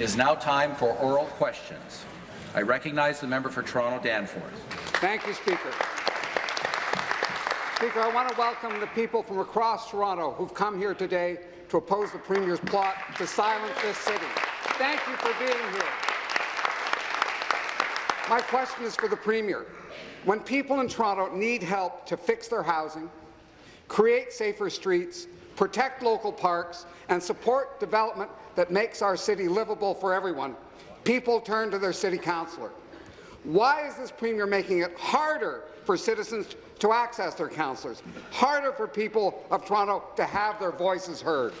It is now time for oral questions. I recognize the member for Toronto Danforth. Thank you, Speaker. Speaker, I want to welcome the people from across Toronto who've come here today to oppose the Premier's plot to silence this city. Thank you for being here. My question is for the Premier. When people in Toronto need help to fix their housing, create safer streets, protect local parks, and support development that makes our city livable for everyone, people turn to their city councillor. Why is this Premier making it harder for citizens to access their councillors, harder for people of Toronto to have their voices heard?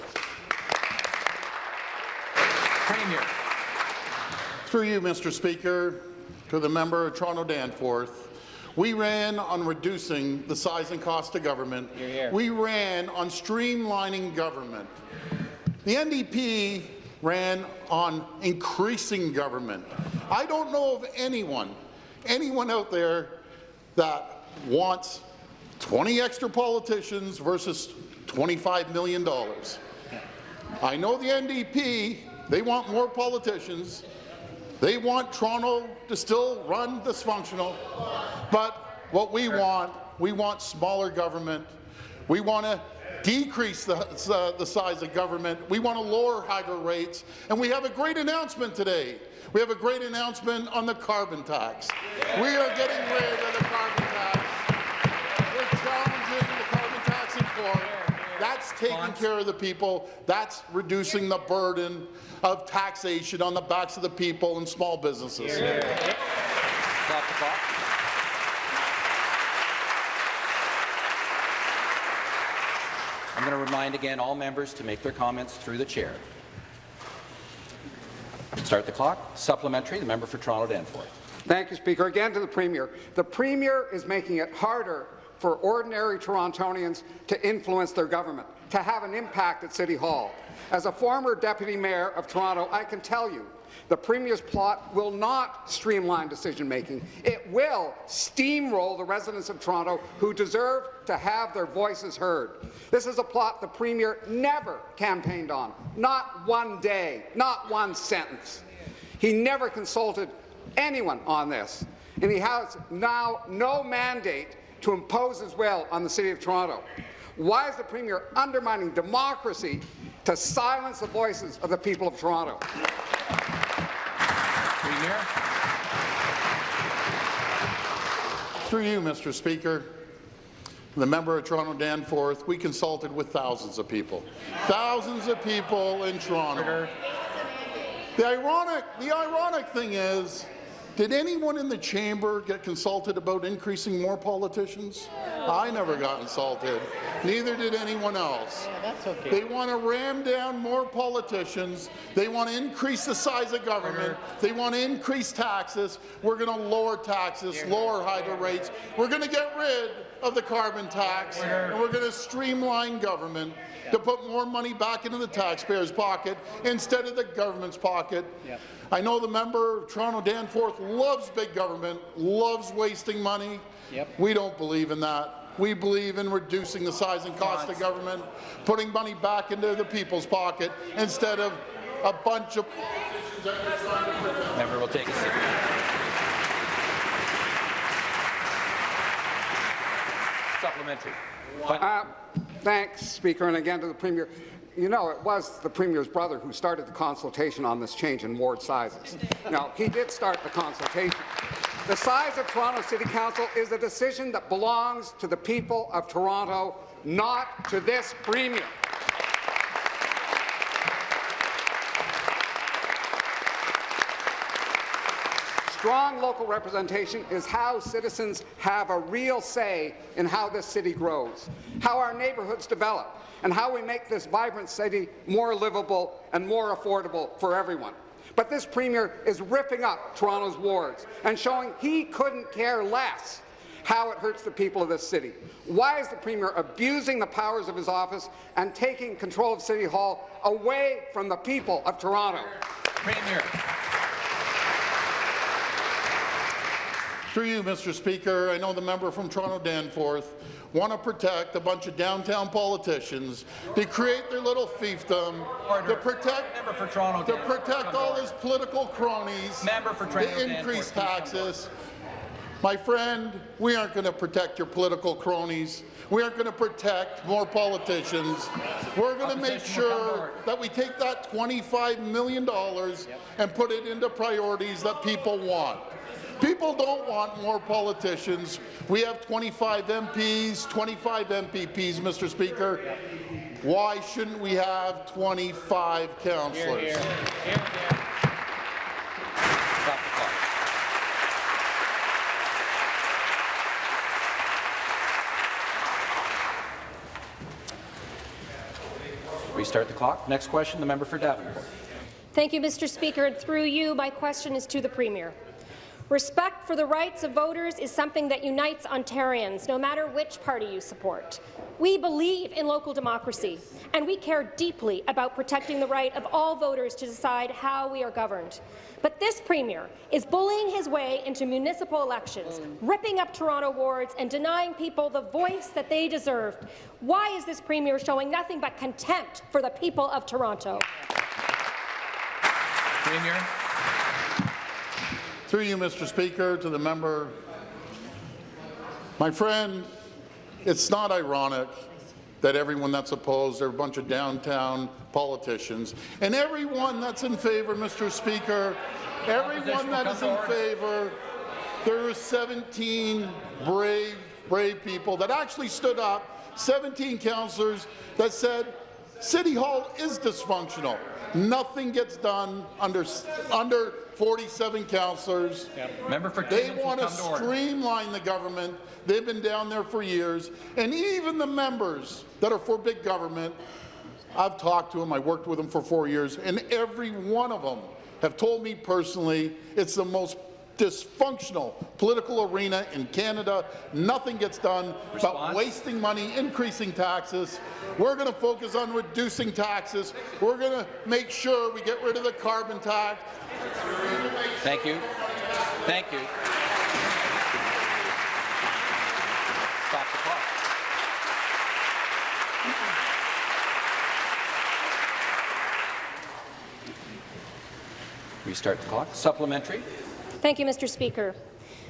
Premier. Through you, Mr. Speaker, to the member of Toronto Danforth, we ran on reducing the size and cost of government. Hear, hear. We ran on streamlining government. The NDP ran on increasing government. I don't know of anyone, anyone out there that wants 20 extra politicians versus $25 million. I know the NDP, they want more politicians. They want Toronto to still run dysfunctional. But what we want, we want smaller government. We want to decrease the, uh, the size of government. We want to lower hydro rates. And we have a great announcement today. We have a great announcement on the carbon tax. We are getting rid of the carbon tax. We're challenging the carbon tax in court. That's taking care of the people. That's reducing the burden of taxation on the backs of the people and small businesses. I'm going to remind again all members to make their comments through the chair. Start the clock. Supplementary, the member for Toronto Danforth. Thank you, Speaker. Again to the Premier. The Premier is making it harder for ordinary Torontonians to influence their government, to have an impact at City Hall. As a former Deputy Mayor of Toronto, I can tell you the Premier's plot will not streamline decision-making. It will steamroll the residents of Toronto who deserve to have their voices heard. This is a plot the Premier never campaigned on, not one day, not one sentence. He never consulted anyone on this, and he has now no mandate to impose his will on the City of Toronto. Why is the Premier undermining democracy to silence the voices of the people of Toronto? Premier. Through you, Mr. Speaker, the member of Toronto Danforth, we consulted with thousands of people. Thousands of people in Toronto. The ironic, the ironic thing is, did anyone in the chamber get consulted about increasing more politicians? I never got consulted. Neither did anyone else. That's okay. They want to ram down more politicians. They want to increase the size of government. Uh-huh. They want to increase taxes. We're going to lower taxes, lower hydro rates. We're going to get rid of the carbon tax, and we're going to streamline government to put more money back into the taxpayer's pocket instead of the government's pocket. Yep. I know the member of Toronto Danforth loves big government, loves wasting money. Yep. We don't believe in that. We believe in reducing the size and cost of government, putting money back into the people's pocket instead of a bunch of Member will take a seat. Supplementary. Uh, thanks, Speaker, and again to the Premier. You know, it was the Premier's brother who started the consultation on this change in ward sizes. Now, he did start the consultation. The size of Toronto City Council is a decision that belongs to the people of Toronto, not to this Premier. Strong local representation is how citizens have a real say in how this city grows, how our neighbourhoods develop, and how we make this vibrant city more livable and more affordable for everyone. But this Premier is ripping up Toronto's wards and showing he couldn't care less how it hurts the people of this city. Why is the Premier abusing the powers of his office and taking control of City Hall away from the people of Toronto? Premier. Through you, Mr. Speaker, I know the member from Toronto Danforth want to protect a bunch of downtown politicians to create their little fiefdom, Order. to protect Member for Toronto to Danforth, protect all his political cronies, Member for Toronto to increase taxes. My friend, we aren't going to protect your political cronies. We aren't going to protect more politicians. We're going to make Opposition will come to sure that we take that $25 million and put it into priorities that people want. People don't want more politicians. We have 25 MPs, 25 MPPs, Mr. Speaker. Why shouldn't we have 25 councillors? Stop the clock. Restart the clock. Next question, the member for Davenport. Thank you, Mr. Speaker. And through you, my question is to the Premier. Respect for the rights of voters is something that unites Ontarians, no matter which party you support. We believe in local democracy, and we care deeply about protecting the right of all voters to decide how we are governed. But this Premier is bullying his way into municipal elections, ripping up Toronto wards and denying people the voice that they deserved. Why is this Premier showing nothing but contempt for the people of Toronto? Premier. Through you, Mr. Speaker, to the member. My friend, it's not ironic that everyone that's opposed are a bunch of downtown politicians. And everyone that's in favour, Mr. Speaker, everyone that is in favour, there are 17 brave, brave people that actually stood up, 17 councillors that said City Hall is dysfunctional. Nothing gets done under, under 47 councillors. Member for They want to come to order. streamline the government. They've been down there for years. And even the members that are for big government, I've talked to them, I worked with them for four years, and every one of them have told me personally it's the most dysfunctional political arena in Canada. Nothing gets done about Response? wasting money, increasing taxes. We're going to focus on reducing taxes. We're going to make sure we get rid of the carbon tax. Thank you. Thank you. Stop the clock. Restart the clock. Supplementary. Thank you, Mr. Speaker.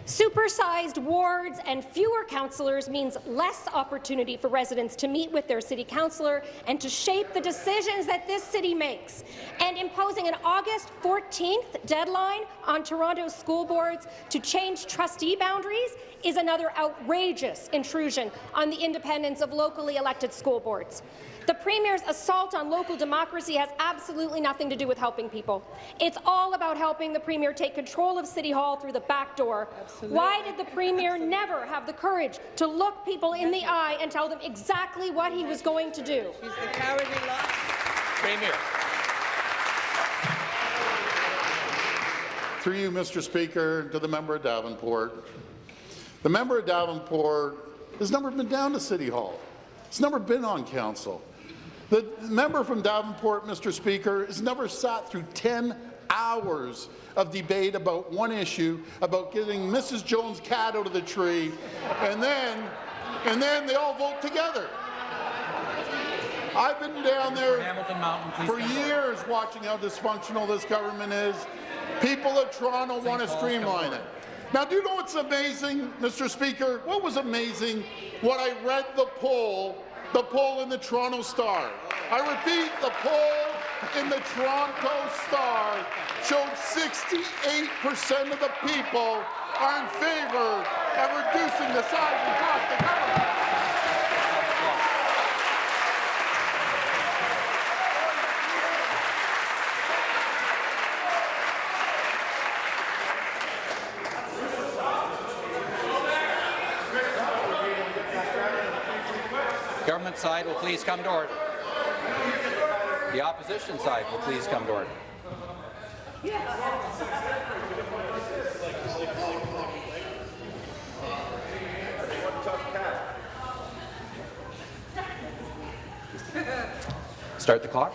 Supersized wards and fewer councillors means less opportunity for residents to meet with their city councillor and to shape the decisions that this city makes. And imposing an August 14th deadline on Toronto's school boards to change trustee boundaries is another outrageous intrusion on the independence of locally elected school boards. The Premier's assault on local democracy has absolutely nothing to do with helping people. It's all about helping the Premier take control of City Hall through the back door. Why did the Premier never have the courage to look people in the eye and tell them exactly what he was going to do? She's the cowardly lion. Premier. Through you, Mr. Speaker, to the member of Davenport. The member of Davenport has never been down to City Hall. He's never been on council. The member from Davenport, Mr. Speaker, has never sat through 10 hours of debate about one issue, about getting Mrs. Jones' cat out of the tree, and then, and then they all vote together. I've been down there Mountain, for years watching how dysfunctional this government is. People of Toronto want to Paul's streamline it. Now, do you know what's amazing, Mr. Speaker? What was amazing? What I read the poll, the poll in the Toronto Star. I repeat, the poll in the Toronto Star showed 68% of the people are in favor of reducing the size and cost of government. Government side will please come to order. The opposition side will please come to order. Start the clock.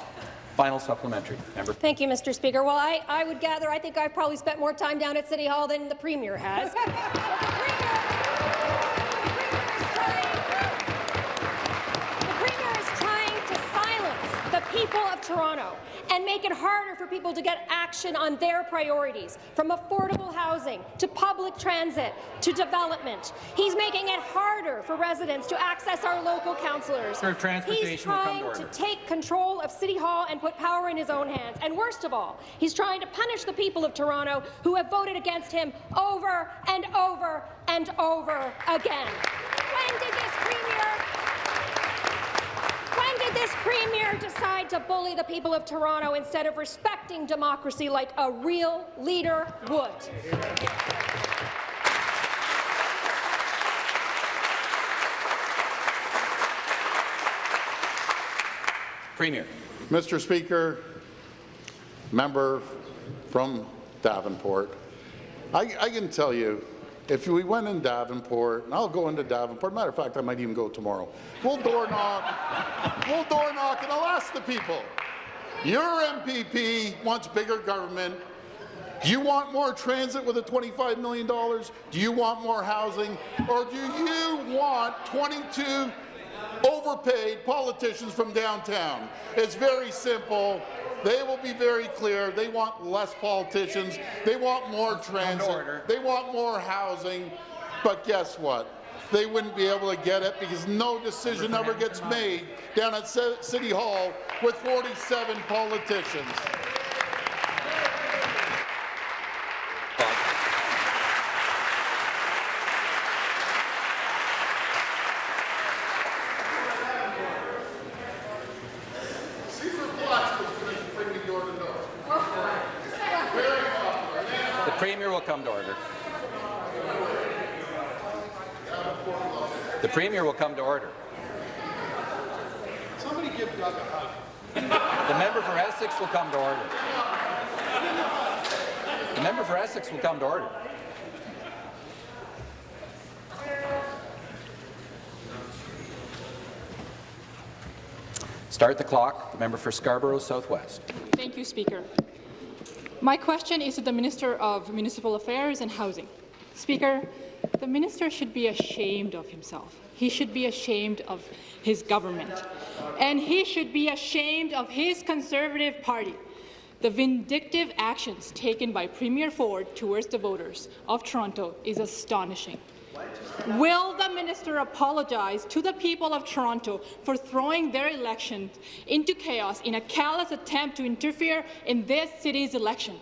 Final supplementary. Member. Thank you, Mr. Speaker. Well, I, I would gather I think I've probably spent more time down at City Hall than the Premier has. people of Toronto and make it harder for people to get action on their priorities, from affordable housing to public transit to development. He's making it harder for residents to access our local councillors. He's trying to order. take control of City Hall and put power in his own hands. And worst of all, he's trying to punish the people of Toronto who have voted against him over and over and over again. When did this premier this premier decide to bully the people of Toronto instead of respecting democracy like a real leader would? Premier. Mr. Speaker, member from Davenport, I, I can tell you, if we went in Davenport, and I'll go into Davenport, matter of fact, I might even go tomorrow, we'll door knock, we'll door knock, and I'll ask the people, your MPP wants bigger government, do you want more transit with a $25 million? Do you want more housing? Or do you want 22 overpaid politicians from downtown? It's very simple. They will be very clear. They want less politicians. They want more transit. They want more housing. But guess what? They wouldn't be able to get it because no decision ever gets made down at City Hall with 47 politicians. The Premier will come to order. The Premier will come to order. Somebody give Doug a hug. The member for Essex will come to order. The Essex will come to order. Start the clock. The member for Scarborough Southwest. Thank you, Speaker. My question is to the Minister of Municipal Affairs and Housing. Speaker, the minister should be ashamed of himself. He should be ashamed of his government. And he should be ashamed of his Conservative Party. The vindictive actions taken by Premier Ford towards the voters of Toronto is astonishing. Will the minister apologize to the people of Toronto for throwing their election into chaos in a callous attempt to interfere in this city's election?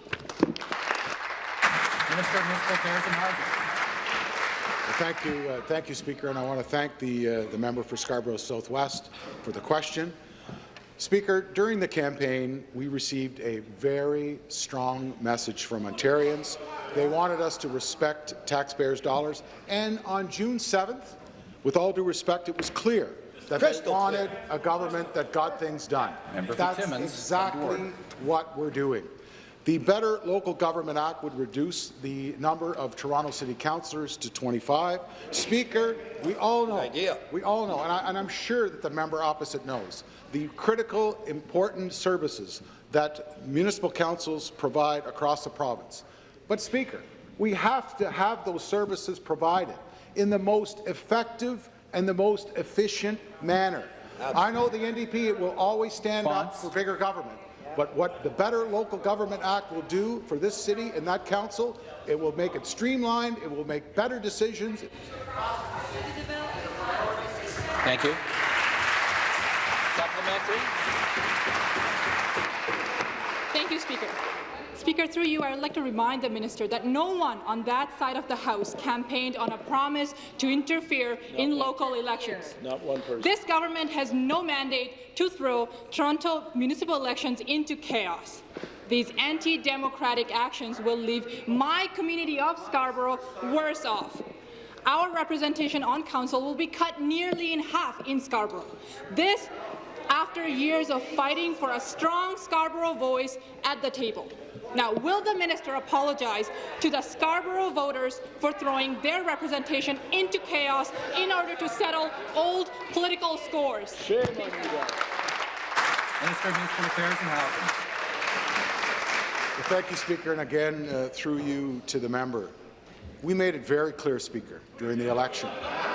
Minister of Municipal Affairs and Housing. Thank you, uh, thank you, Speaker, and I want to thank the, uh, the member for Scarborough Southwest for the question. Speaker, during the campaign, we received a very strong message from Ontarians. They wanted us to respect taxpayers' dollars, and on June 7th, with all due respect, it was clear that they wanted a government that got things done. Member That's Timmins, exactly what we're doing. The Better Local Government Act would reduce the number of Toronto City Councillors to 25. Speaker, we all know, Idea. we all know, and, I, and I'm sure that the member opposite knows, the critical, important services that municipal councils provide across the province. But Speaker, we have to have those services provided in the most effective and the most efficient manner. I know the NDP will always stand up for bigger government, but what the Better Local Government Act will do for this city and that council, it will make it streamlined, it will make better decisions. Thank you. Supplementary. Thank you, Speaker. Speaker, through you, I would like to remind the minister that no one on that side of the House campaigned on a promise to interfere in local elections. Not one person. This government has no mandate to throw Toronto municipal elections into chaos. These anti-democratic actions will leave my community of Scarborough worse off. Our representation on council will be cut nearly in half in Scarborough. This after years of fighting for a strong Scarborough voice at the table. Now, will the minister apologize to the Scarborough voters for throwing their representation into chaos in order to settle old political scores? Minister of Municipal Affairs and Housing. Well, thank you, Speaker, and again, uh, through you to the member. We made it very clear, Speaker, during the election.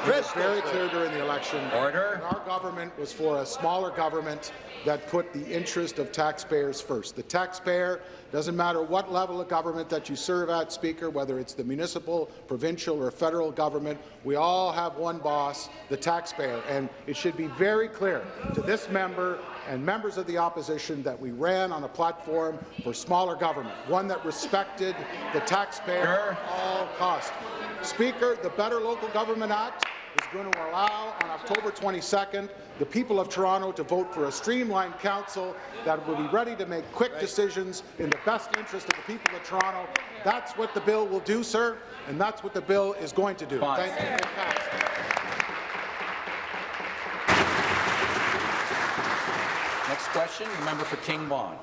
We made it very clear during the election. Order. that Our government was for a smaller government that put the interest of taxpayers first. The taxpayer doesn't matter what level of government that you serve at, Speaker, whether it's the municipal, provincial, or federal government, we all have one boss, the taxpayer. And it should be very clear to this member and members of the opposition that we ran on a platform for smaller government, one that respected the taxpayer at all costs. Speaker, the Better Local Government Act is going to allow on October 22nd the people of Toronto to vote for a streamlined council that will be ready to make quick decisions in the best interest of the people of Toronto. That's what the bill will do, sir, and that's what the bill is going to do. Fine. Thank you. Next question, the member for King Vaughan.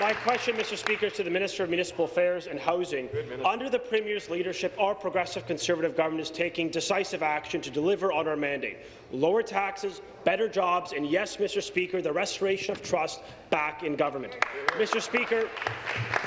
My question, Mr. Speaker, is to the Minister of Municipal Affairs and Housing. Under the Premier's leadership, our progressive Conservative government is taking decisive action to deliver on our mandate. Lower taxes, better jobs, and yes, Mr. Speaker, the restoration of trust back in government. Mr. Speaker,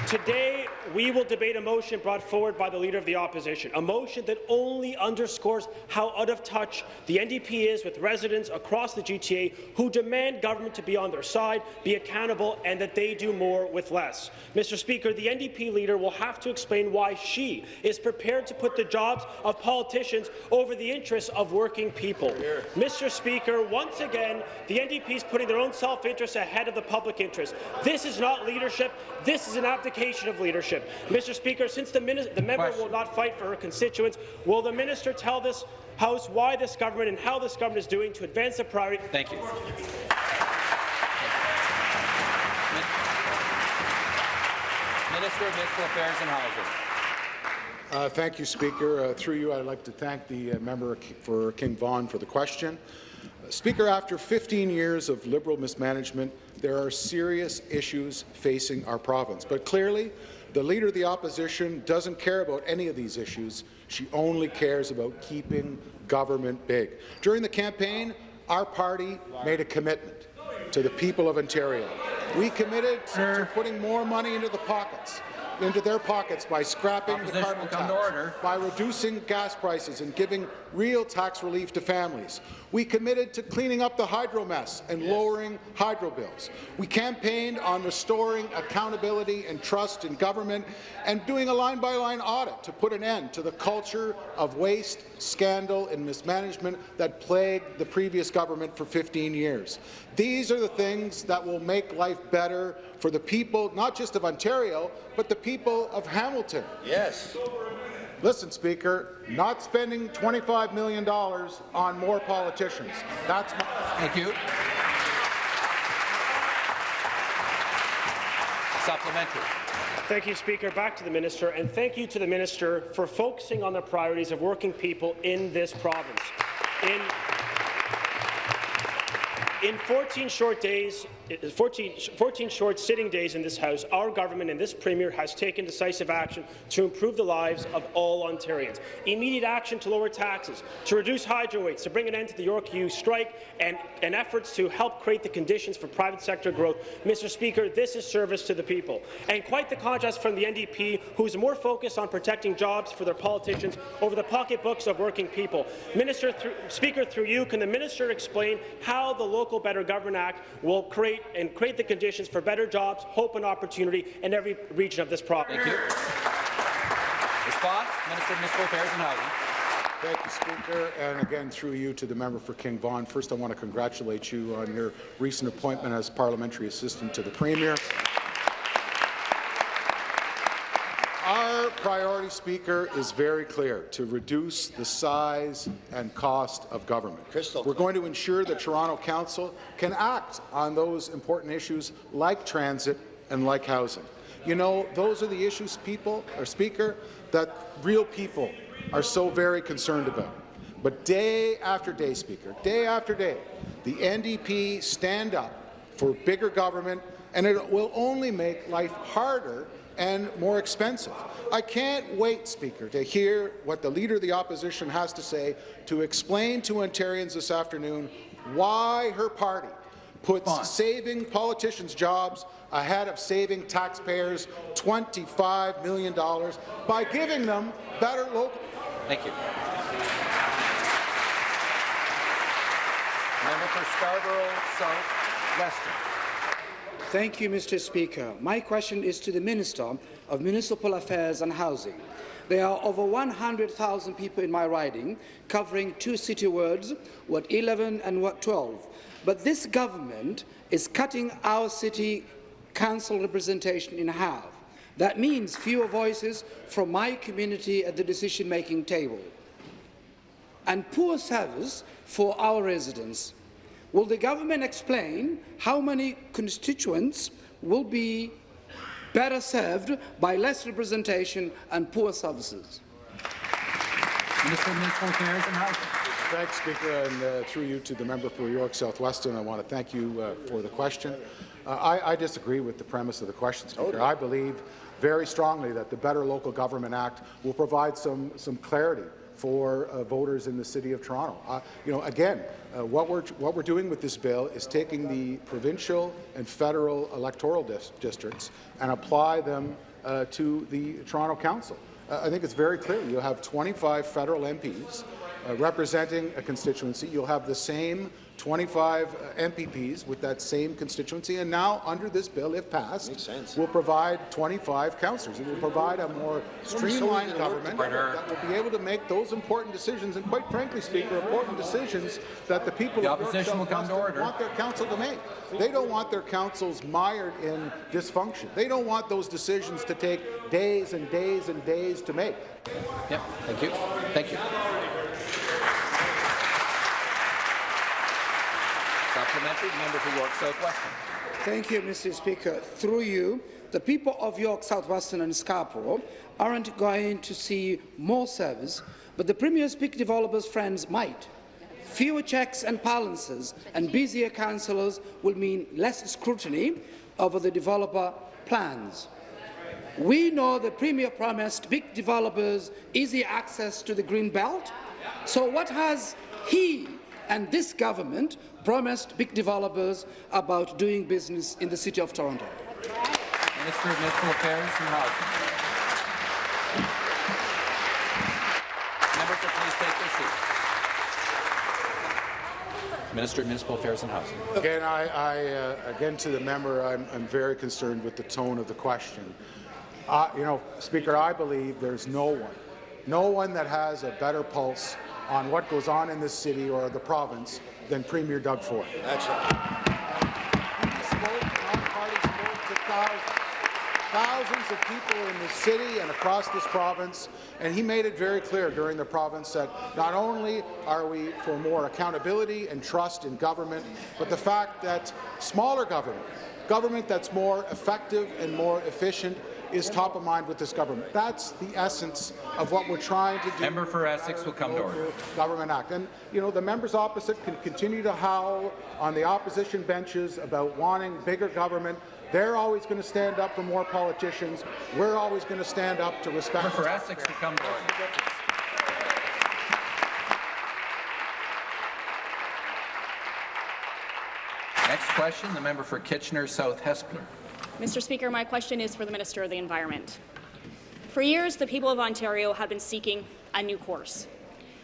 today we will debate a motion brought forward by the Leader of the Opposition, a motion that only underscores how out of touch the NDP is with residents across the GTA who demand government to be on their side, be accountable, and that they do more with less. Mr. Speaker, the NDP leader will have to explain why she is prepared to put the jobs of politicians over the interests of working people. Mr. Speaker, once again, the NDP is putting their own self-interest ahead of the public interest. This is not leadership. This is an abdication of leadership. Mr. Speaker, since the, the member Question. will not fight for her constituents, will the minister tell this House why this government and how this government is doing to advance the priority Thank you. Minister of Municipal Affairs and Housing. Uh, Thank you, Speaker. Uh, Through you, I'd like to thank the uh, member for King Vaughan for the question. Uh, Speaker, after 15 years of Liberal mismanagement, there are serious issues facing our province. But clearly, the Leader of the Opposition doesn't care about any of these issues. She only cares about keeping government big. During the campaign, our party made a commitment to the people of Ontario. We committed to putting more money into the pockets into their pockets by scrapping the carbon tax, order. by reducing gas prices and giving real tax relief to families. We committed to cleaning up the hydro mess and lowering hydro bills. We campaigned on restoring accountability and trust in government and doing a line-by-line audit to put an end to the culture of waste, scandal and mismanagement that plagued the previous government for 15 years. These are the things that will make life better for the people, not just of Ontario, but the people of Hamilton. Yes. Listen, Speaker, not spending $25 million on more politicians. That's my Thank you. Supplementary. Thank you, Speaker. Back to the minister, and thank you to the minister for focusing on the priorities of working people in this province. In in 14 short days, 14, 14 short sitting days in this House, our government and this Premier has taken decisive action to improve the lives of all Ontarians. Immediate action to lower taxes, to reduce hydro rates, to bring an end to the York U strike, and, and efforts to help create the conditions for private sector growth. Mr. Speaker, this is service to the people. And quite the contrast from the NDP, who is more focused on protecting jobs for their politicians over the pocketbooks of working people. Minister, Speaker, through you, can the minister explain how the Local Better Government Act will create and create the conditions for better jobs, hope and opportunity in every region of this province? Thank you. Response, Minister of Municipal Affairs and Housing. Thank you, Speaker, and again through you to the member for King Vaughan. First, I want to congratulate you on your recent appointment as parliamentary assistant to the Premier. Our priority, Speaker, is very clear, to reduce the size and cost of government. Crystal We're going to ensure that Toronto Council can act on those important issues like transit and like housing. You know, those are the issues, people, or Speaker, that real people are so very concerned about. But day after day, Speaker, day after day, the NDP stand up for bigger government, and it will only make life harder and more expensive. I can't wait, Speaker, to hear what the Leader of the Opposition has to say to explain to Ontarians this afternoon why her party puts saving politicians' jobs ahead of saving taxpayers $25 million by giving them better local... Thank you. Member for Scarborough South Western. Thank you, Mr. Speaker. My question is to the Minister of Municipal Affairs and Housing. There are over 100,000 people in my riding, covering two city wards, Ward 11 and Ward 12. But this government is cutting our city council representation in half. That means fewer voices from my community at the decision-making table and poor service for our residents. Will the government explain how many constituents will be better served by less representation and poor services? Minister of Municipal Affairs and Housing. Thanks, Speaker, and uh, through you to the member for York South-Weston, I want to thank you uh, for the question. Uh, I, I, disagree with the premise of the question, Speaker. I believe very strongly that the Better Local Government Act will provide some, some clarity for uh, voters in the City of Toronto. Uh, you know, again, uh, what we're what we're doing with this bill is taking the provincial and federal electoral dis districts and apply them uh, to the Toronto Council. Uh, I think it's very clear. You have 25 federal MPs uh, representing a constituency. You'll have the same 25 uh, MPPs with that same constituency, and now, under this bill, if passed, will provide 25 councillors. It will provide a more streamlined government that will be able to make those important decisions, and quite frankly, Speaker, important decisions that the people the of opposition will come to order. want their council to make. They don't want their councils mired in dysfunction. They don't want those decisions to take days and days and days to make. Yep. Thank you. Thank you. Supplementary, member for York South-Weston. Thank you, Mr. Speaker. Through you, the people of York South-Weston and Scarborough aren't going to see more service, but the Premier's big developers' friends might. Fewer checks and balances and busier councillors will mean less scrutiny over the developer plans. We know the Premier promised big developers easy access to the Green Belt. So what has he and this government promised big developers about doing business in the City of Toronto? Minister of Municipal Affairs and Housing. Members will please take their seats. Minister of Municipal Affairs and Housing. Again, I, I uh, again to the member, I'm, I'm, very concerned with the tone of the question. Uh, you know, Speaker, I believe there's no one, no one that has a better pulse on what goes on in this city or the province than Premier Doug Ford. That's right. thousands of people in the city and across this province, and he made it very clear during the province that not only are we for more accountability and trust in government, but the fact that smaller government, government that's more effective and more efficient, is top of mind with this government. That's the essence of what we're trying to do. Member for Essex will come to order. Government Act. And, you know, the members opposite can continue to howl on the opposition benches about wanting bigger government. They're always going to stand up for more politicians. We're always going to stand up to respect. Member for Essex will come to order. Next question, the member for Kitchener South Hespeler. Mr. Speaker, my question is for the Minister of the Environment. For years, the people of Ontario have been seeking a new course.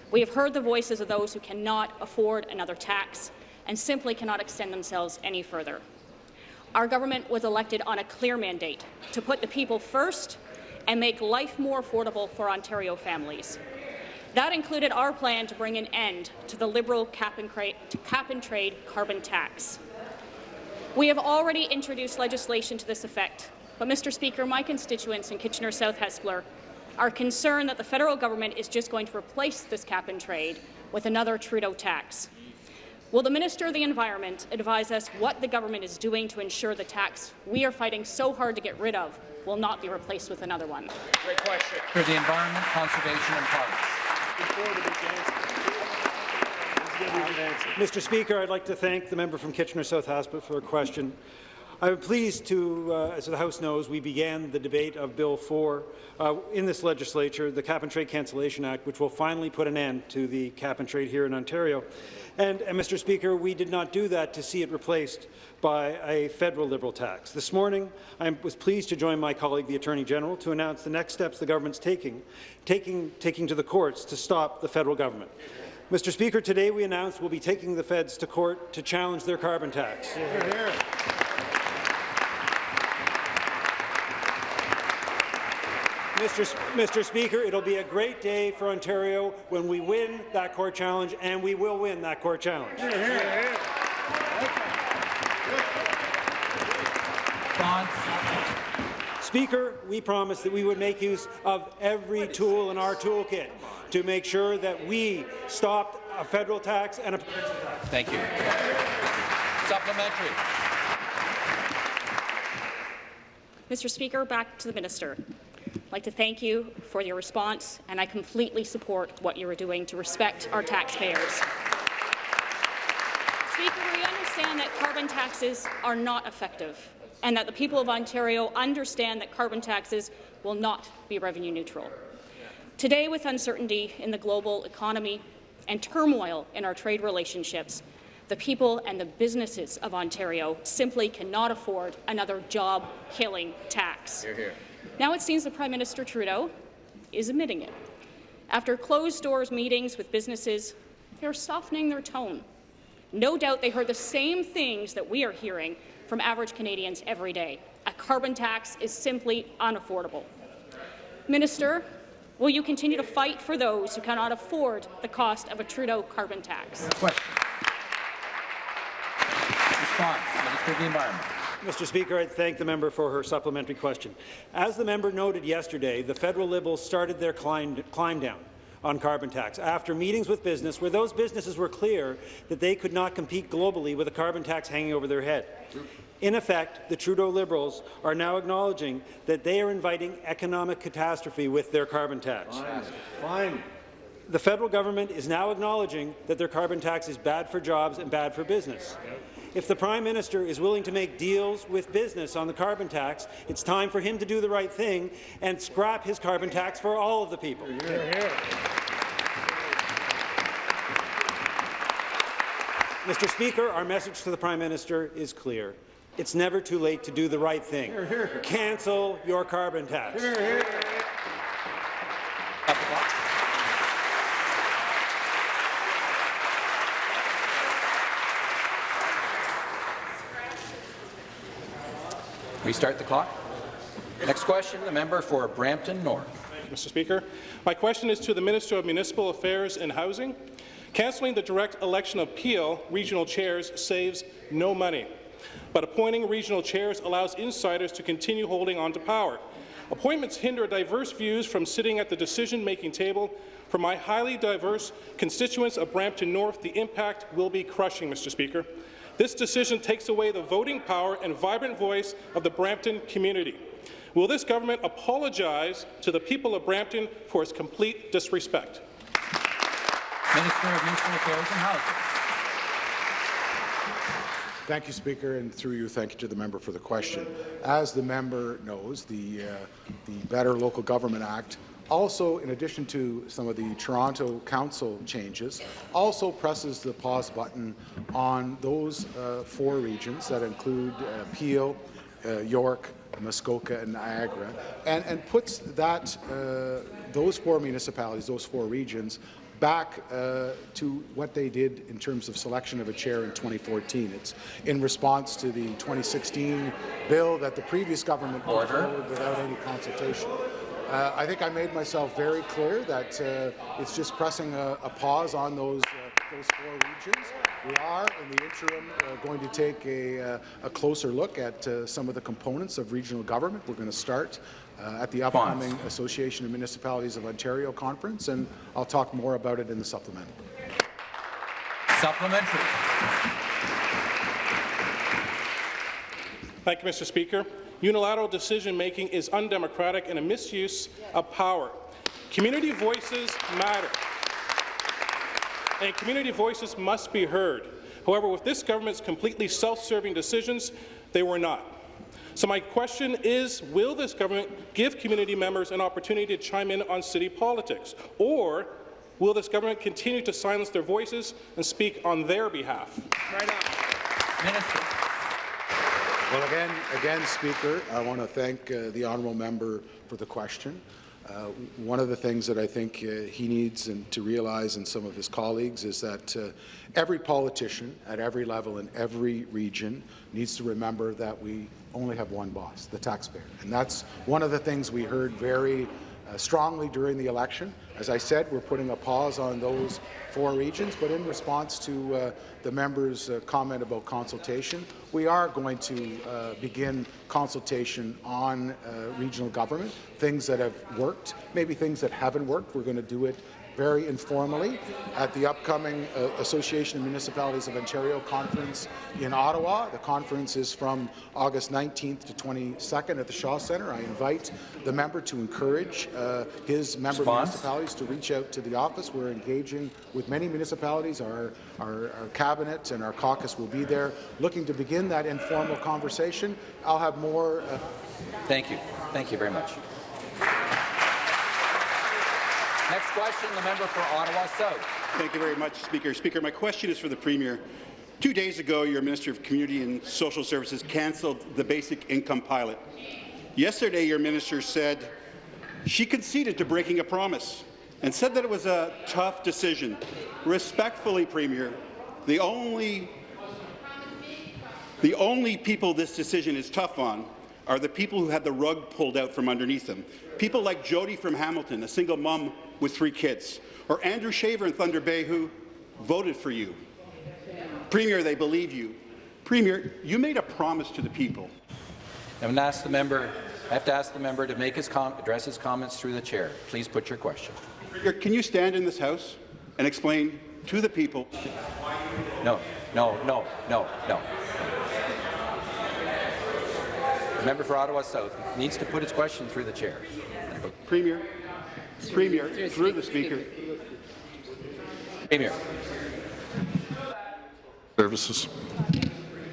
We have heard the voices of those who cannot afford another tax and simply cannot extend themselves any further. Our government was elected on a clear mandate to put the people first and make life more affordable for Ontario families. That included our plan to bring an end to the Liberal cap and, cap and trade carbon tax. We have already introduced legislation to this effect, but, Mr. Speaker, my constituents in Kitchener South Hespeler are concerned that the federal government is just going to replace this cap and trade with another Trudeau tax. Will the Minister of the Environment advise us what the government is doing to ensure the tax we are fighting so hard to get rid of will not be replaced with another one? Great question. For the Environment, Conservation and Parks. Mr. Speaker, I'd like to thank the member from Kitchener South Hespeler for a question. I'm pleased to, uh, as the House knows, we began the debate of Bill 4 uh, in this legislature, the Cap and Trade Cancellation Act, which will finally put an end to the cap and trade here in Ontario. And, and, Mr. Speaker, we did not do that to see it replaced by a federal Liberal tax. This morning, I was pleased to join my colleague, the Attorney General, to announce the next steps the government's taking, taking, taking to the courts to stop the federal government. Mr. Speaker, today we announced we'll be taking the feds to court to challenge their carbon tax. Hear, hear. Mr. Mr. Speaker, it'll be a great day for Ontario when we win that court challenge, and we will win that court challenge. Hear, hear. Speaker, we promised that we would make use of every tool in our toolkit to make sure that we stopped a federal tax and a provincial tax. Thank you. Supplementary. Mr. Speaker, back to the minister. I'd like to thank you for your response, and I completely support what you are doing to respect our taxpayers. Speaker, we understand that carbon taxes are not effective and that the people of Ontario understand that carbon taxes will not be revenue neutral. Today, with uncertainty in the global economy and turmoil in our trade relationships, the people and the businesses of Ontario simply cannot afford another job-killing tax. Hear, hear. Now it seems that Prime Minister Trudeau is admitting it. After closed-doors meetings with businesses, they're softening their tone. No doubt they heard the same things that we are hearing from average Canadians every day. A carbon tax is simply unaffordable. Minister, will you continue to fight for those who cannot afford the cost of a Trudeau carbon tax? Question. Response, Minister of the Environment. Mr. Speaker, I thank the member for her supplementary question. As the member noted yesterday, the federal Liberals started their climb, climb down on carbon tax after meetings with business where those businesses were clear that they could not compete globally with a carbon tax hanging over their head. In effect, the Trudeau Liberals are now acknowledging that they are inviting economic catastrophe with their carbon tax. Fine. Fine. The federal government is now acknowledging that their carbon tax is bad for jobs and bad for business. If the Prime Minister is willing to make deals with business on the carbon tax, it's time for him to do the right thing and scrap his carbon tax for all of the people. Mr. Speaker, our message to the Prime Minister is clear. It's never too late to do the right thing. Cancel your carbon tax. Restart the clock. Next question, the member for Brampton North. Mr. Speaker. My question is to the Minister of Municipal Affairs and Housing. Cancelling the direct election of Peel regional chairs saves no money, but appointing regional chairs allows insiders to continue holding on to power. Appointments hinder diverse views from sitting at the decision-making table. For my highly diverse constituents of Brampton North, the impact will be crushing, Mr. Speaker. This decision takes away the voting power and vibrant voice of the Brampton community. Will this government apologize to the people of Brampton for its complete disrespect? Minister of Municipal Affairs and Housing. Thank you, Speaker, and through you, thank you to the member for the question. As the member knows, the, uh, the Better Local Government Act also, in addition to some of the Toronto Council changes, also presses the pause button on those uh, four regions that include uh, Peel, uh, York, Muskoka, and Niagara, and, and puts that uh, those four municipalities, those four regions, back uh, to what they did in terms of selection of a chair in 2014. It's in response to the 2016 bill that the previous government put forward without any consultation. Uh, I think I made myself very clear that uh, it's just pressing a, a pause on those, uh, those four regions. We are, in the interim, uh, going to take a, uh, a closer look at uh, some of the components of regional government. We're going to start uh, at the upcoming Association of Municipalities of Ontario conference, and I'll talk more about it in the supplement. Supplementary. Thank you, Mr. Speaker. Unilateral decision-making is undemocratic and a misuse of power. Community voices matter, and community voices must be heard. However, with this government's completely self-serving decisions, they were not. So my question is, will this government give community members an opportunity to chime in on city politics? Or will this government continue to silence their voices and speak on their behalf? Right Minister. Well, again, again, Speaker, I want to thank uh, the honourable member for the question. Uh, one of the things that I think uh, he needs and to realize and some of his colleagues is that uh, every politician at every level in every region needs to remember that we only have one boss, the taxpayer. And that's one of the things we heard very uh, strongly during the election. As I said, we're putting a pause on those four regions, but in response to uh, the member's uh, comment about consultation, we are going to uh, begin consultation on uh, regional government, things that have worked, maybe things that haven't worked. We're going to do it very informally at the upcoming uh, Association of Municipalities of Ontario conference in Ottawa. The conference is from August 19th to 22nd at the Shaw Centre. I invite the member to encourage uh, his member Response? municipalities to reach out to the office. We're engaging with many municipalities. Our, our, our cabinet and our caucus will be there looking to begin that informal conversation. I'll have more uh, Thank you. Thank you very much. Next question, the member for Ottawa South. Thank you very much, Speaker. Speaker, my question is for the Premier. Two days ago, your Minister of Community and Social Services cancelled the basic income pilot. Yesterday, your minister said she conceded to breaking a promise and said that it was a tough decision. Respectfully, Premier, the only, the only people this decision is tough on are the people who had the rug pulled out from underneath them. People like Jody from Hamilton, a single mum with three kids, or Andrew Shaver in Thunder Bay who voted for you. Premier, they believe you. Premier, you made a promise to the people. I'm going to ask the member. I have to ask the member to make his com address his comments through the chair. Please put your question. Premier, Can you stand in this House and explain to the people No, no, no, no, no. The member for Ottawa South needs to put his question through the chair. Premier, Premier, through the Speaker. Premier. Services.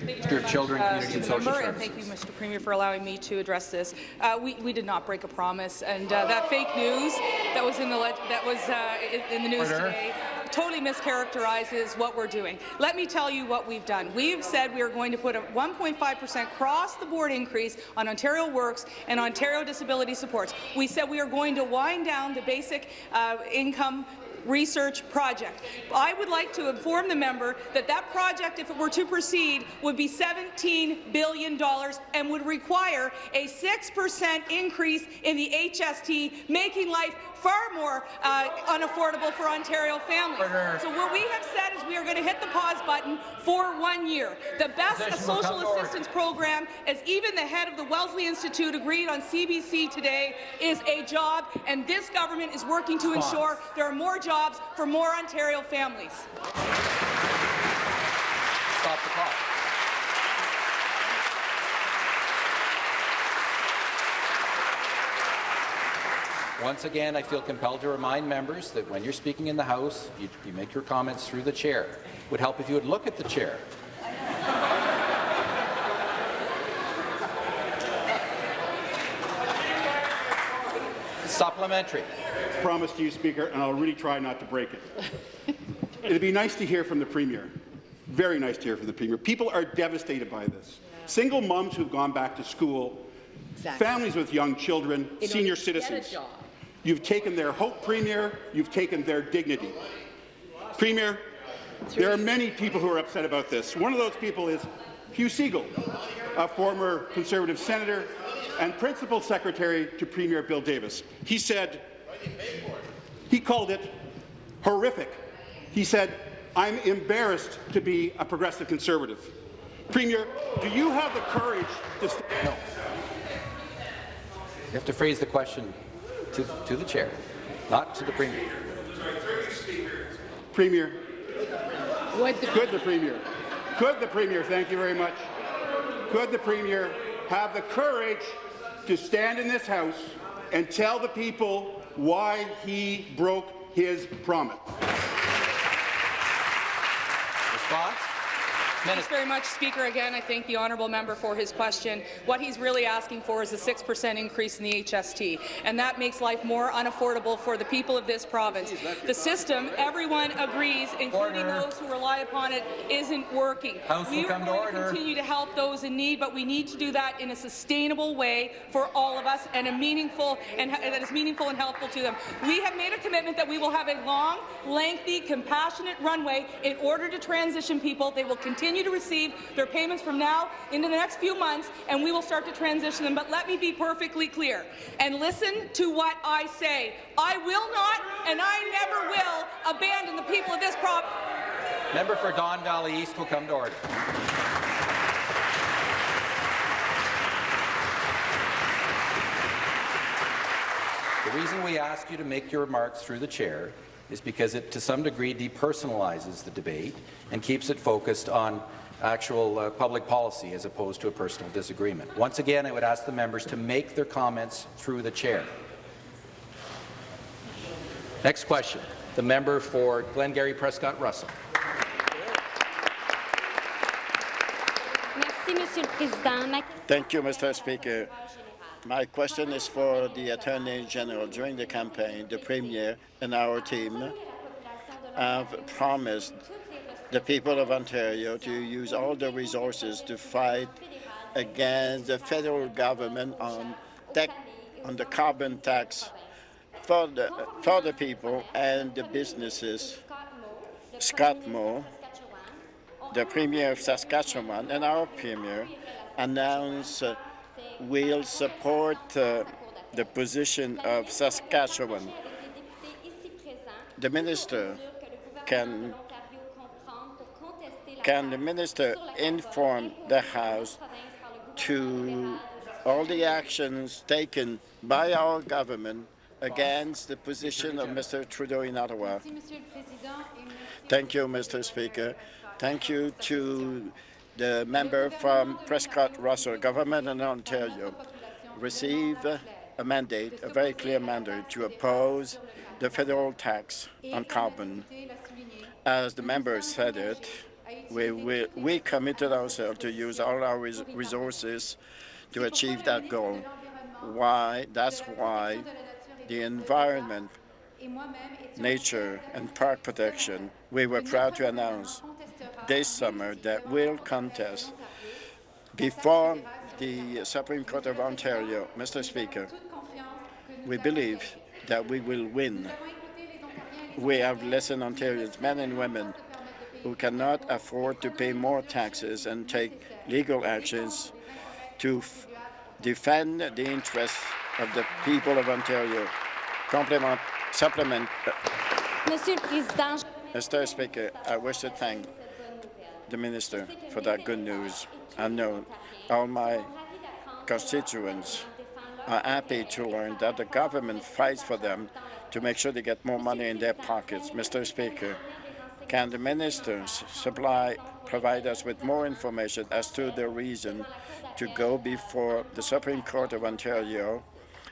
Minister of Children, Uh, Community and Social and Services. Thank you, Mr. Premier, for allowing me to address this. Uh, we, we did not break a promise, and uh, that fake news that was in the that was uh, in, in the news Order. today totally mischaracterizes what we're doing. Let me tell you what we've done. We've said we are going to put a 1.5% cross-the-board increase on Ontario Works and Ontario Disability Supports. We said we are going to wind down the basic uh, income research project. I would like to inform the member that that project, if it were to proceed, would be $17 billion and would require a 6% increase in the HST, making life far more uh, unaffordable for Ontario families. Order. So what we have said is we are going to hit the pause button for one year. The best a Position will come social assistance program, as even the head of the Wellesley Institute agreed on CBC today, is a job, and this government is working to Response. ensure there are more jobs for more Ontario families. Stop the clock. Once again, I feel compelled to remind members that when you're speaking in the House, you, you make your comments through the chair. It would help if you would look at the chair. Supplementary. Promise to you, Speaker, and I'll really try not to break it. It'd be nice to hear from the Premier. Very nice to hear from the Premier. People are devastated by this. Single moms who've gone back to school, families with young children, senior citizens. You've taken their hope, Premier. You've taken their dignity. Premier, there are many people who are upset about this. One of those people is Hugh Segal, a former Conservative senator and principal secretary to Premier Bill Davis. He said, he called it horrific. He said, I'm embarrassed to be a progressive conservative. Premier, do you have the courage to st- No. You have to phrase the question to, to the chair, not to the Premier. Premier, could the Premier, could the Premier, thank you very much, could the Premier have the courage to stand in this House and tell the people why he broke his promise? Response? Thanks very much, Speaker. Again, I thank the honourable member for his question. What he's really asking for is a 6% increase in the HST, and that makes life more unaffordable for the people of this province. The system, everyone agrees, including Order. those who rely upon it, isn't working. House will we are come to going continue to help those in need, but we need to do that in a sustainable way for all of us and a meaningful and that is meaningful and helpful to them. We have made a commitment that we will have a long, lengthy, compassionate runway in order to transition people. They will continue to receive their payments from now into the next few months, and we will start to transition them. But let me be perfectly clear and listen to what I say. I will not, and I never will, abandon the people of this province. Member for Don Valley East will come to order. The reason we ask you to make your remarks through the chair is because it, to some degree, depersonalizes the debate and keeps it focused on actual uh, public policy as opposed to a personal disagreement. Once again, I would ask the members to make their comments through the chair. Next question, the member for Glengarry Prescott Russell. Merci, Monsieur le Président. Thank you, Mr. Speaker. My question is for the Attorney General. During the campaign, the Premier and our team have promised the people of Ontario to use all the resources to fight against the federal government on, on the carbon tax for the, for the people and the businesses. Scott Moe, the Premier of Saskatchewan, and our Premier announced will support uh, the position of Saskatchewan. The minister can can the minister inform the House to all the actions taken by our government against the position of Mr. Trudeau in Ottawa? Thank you, Mr. Speaker. Thank you to the member from Prescott Russell. Government in Ontario received a mandate, a very clear mandate, to oppose the federal tax on carbon. As the member said it, we, we, we committed ourselves to use all our res resources to achieve that goal. Why? That's why the environment, nature, and park protection, we were proud to announce this summer that we'll contest before the Supreme Court of Ontario, Mr. Speaker, we believe that we will win. We have listened Ontarians, men and women, who cannot afford to pay more taxes and take legal actions to defend the interests of the people of Ontario. Complement, supplement. Uh, Président, Mr. Speaker, I wish to thank the minister for that good news. I know all my constituents are happy to learn that the government fights for them to make sure they get more money in their pockets. Mr. Speaker, can the ministers supply, provide us with more information as to the reason to go before the Supreme Court of Ontario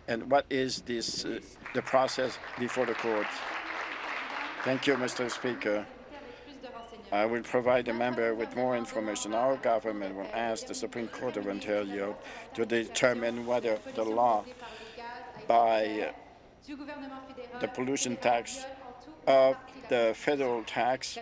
and what is this, uh, the process before the court? Thank you, Mr. Speaker. I will provide the member with more information. Our government will ask the Supreme Court of Ontario to determine whether the law by the pollution tax of the federal tax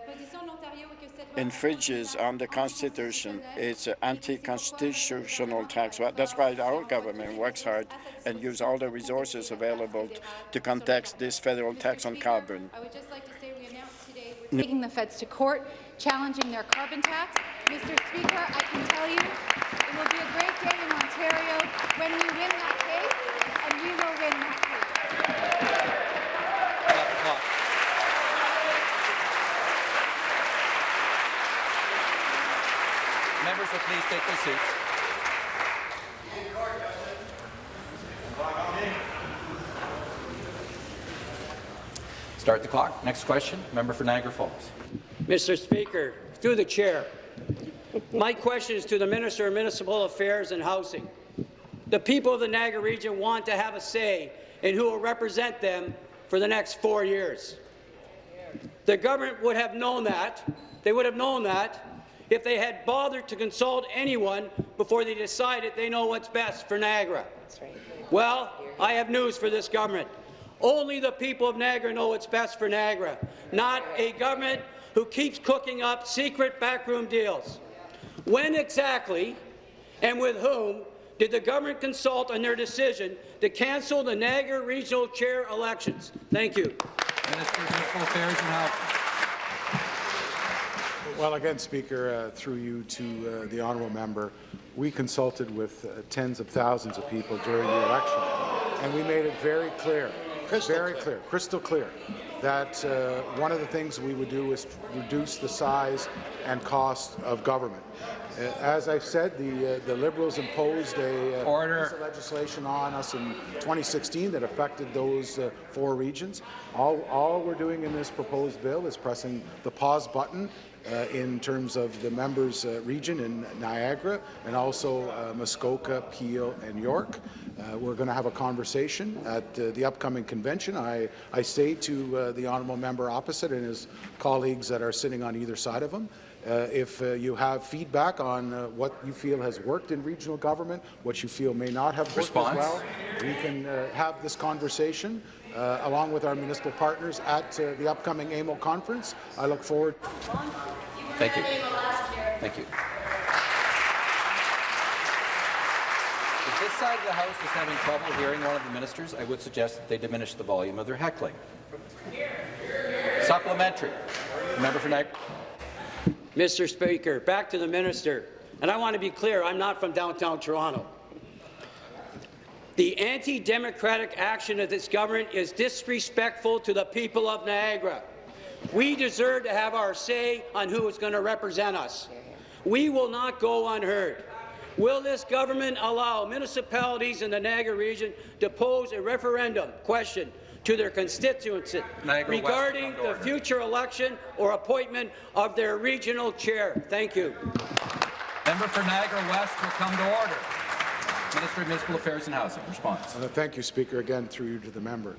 infringes on the Constitution. It's an anti-constitutional tax. That's why our government works hard and uses all the resources available to contest this federal tax on carbon. Taking the feds to court, challenging their carbon tax. Mr. Speaker, I can tell you it will be a great day in Ontario when we win that case, and we will win that case. Members will please take their seats. Start the clock. Next question, member for Niagara Falls. Mr. Speaker, through the chair, my question is to the Minister of Municipal Affairs and Housing. The people of the Niagara region want to have a say in who will represent them for the next four years. The government would have known that. They would have known that if they had bothered to consult anyone before they decided they know what's best for Niagara. Well, I have news for this government. Only the people of Niagara know what's best for Niagara, not a government who keeps cooking up secret backroom deals. When exactly and with whom did the government consult on their decision to cancel the Niagara Regional Chair elections? Thank you. Minister of Municipal Affairs and Housing. Well, again, Speaker, uh, through you to uh, the honourable member, we consulted with uh, tens of thousands of people during the election, and we made it very clear, very clear, crystal clear, that uh, one of the things we would do is reduce the size and cost of government. Uh, as I've said, the uh, the Liberals imposed a uh, Order. piece of legislation on us in 2016 that affected those uh, four regions. All, all we're doing in this proposed bill is pressing the pause button uh, in terms of the members' uh, region in Niagara and also uh, Muskoka, Peel, and York. Uh, we're going to have a conversation at uh, the upcoming convention. I, I say to uh, the honourable member opposite and his colleagues that are sitting on either side of him, uh, if uh, you have feedback on uh, what you feel has worked in regional government, what you feel may not have worked Response. as well, we can uh, have this conversation uh, along with our municipal partners at uh, the upcoming AMO conference. I look forward. Thank you. Thank you. If this side of the House is having trouble hearing one of the ministers, I would suggest that they diminish the volume of their heckling. Supplementary. Member for Niagara. Mr. Speaker, back to the minister. And I want to be clear, I'm not from downtown Toronto. The anti-democratic action of this government is disrespectful to the people of Niagara. We deserve to have our say on who is going to represent us. We will not go unheard. Will this government allow municipalities in the Niagara region to pose a referendum question to their constituents Niagara regarding will come to the future election or appointment of their regional chair? Thank you. Member for Niagara West will come to order. Minister of Municipal Affairs and Housing. Response. Uh, Thank you, Speaker, again through you to the member.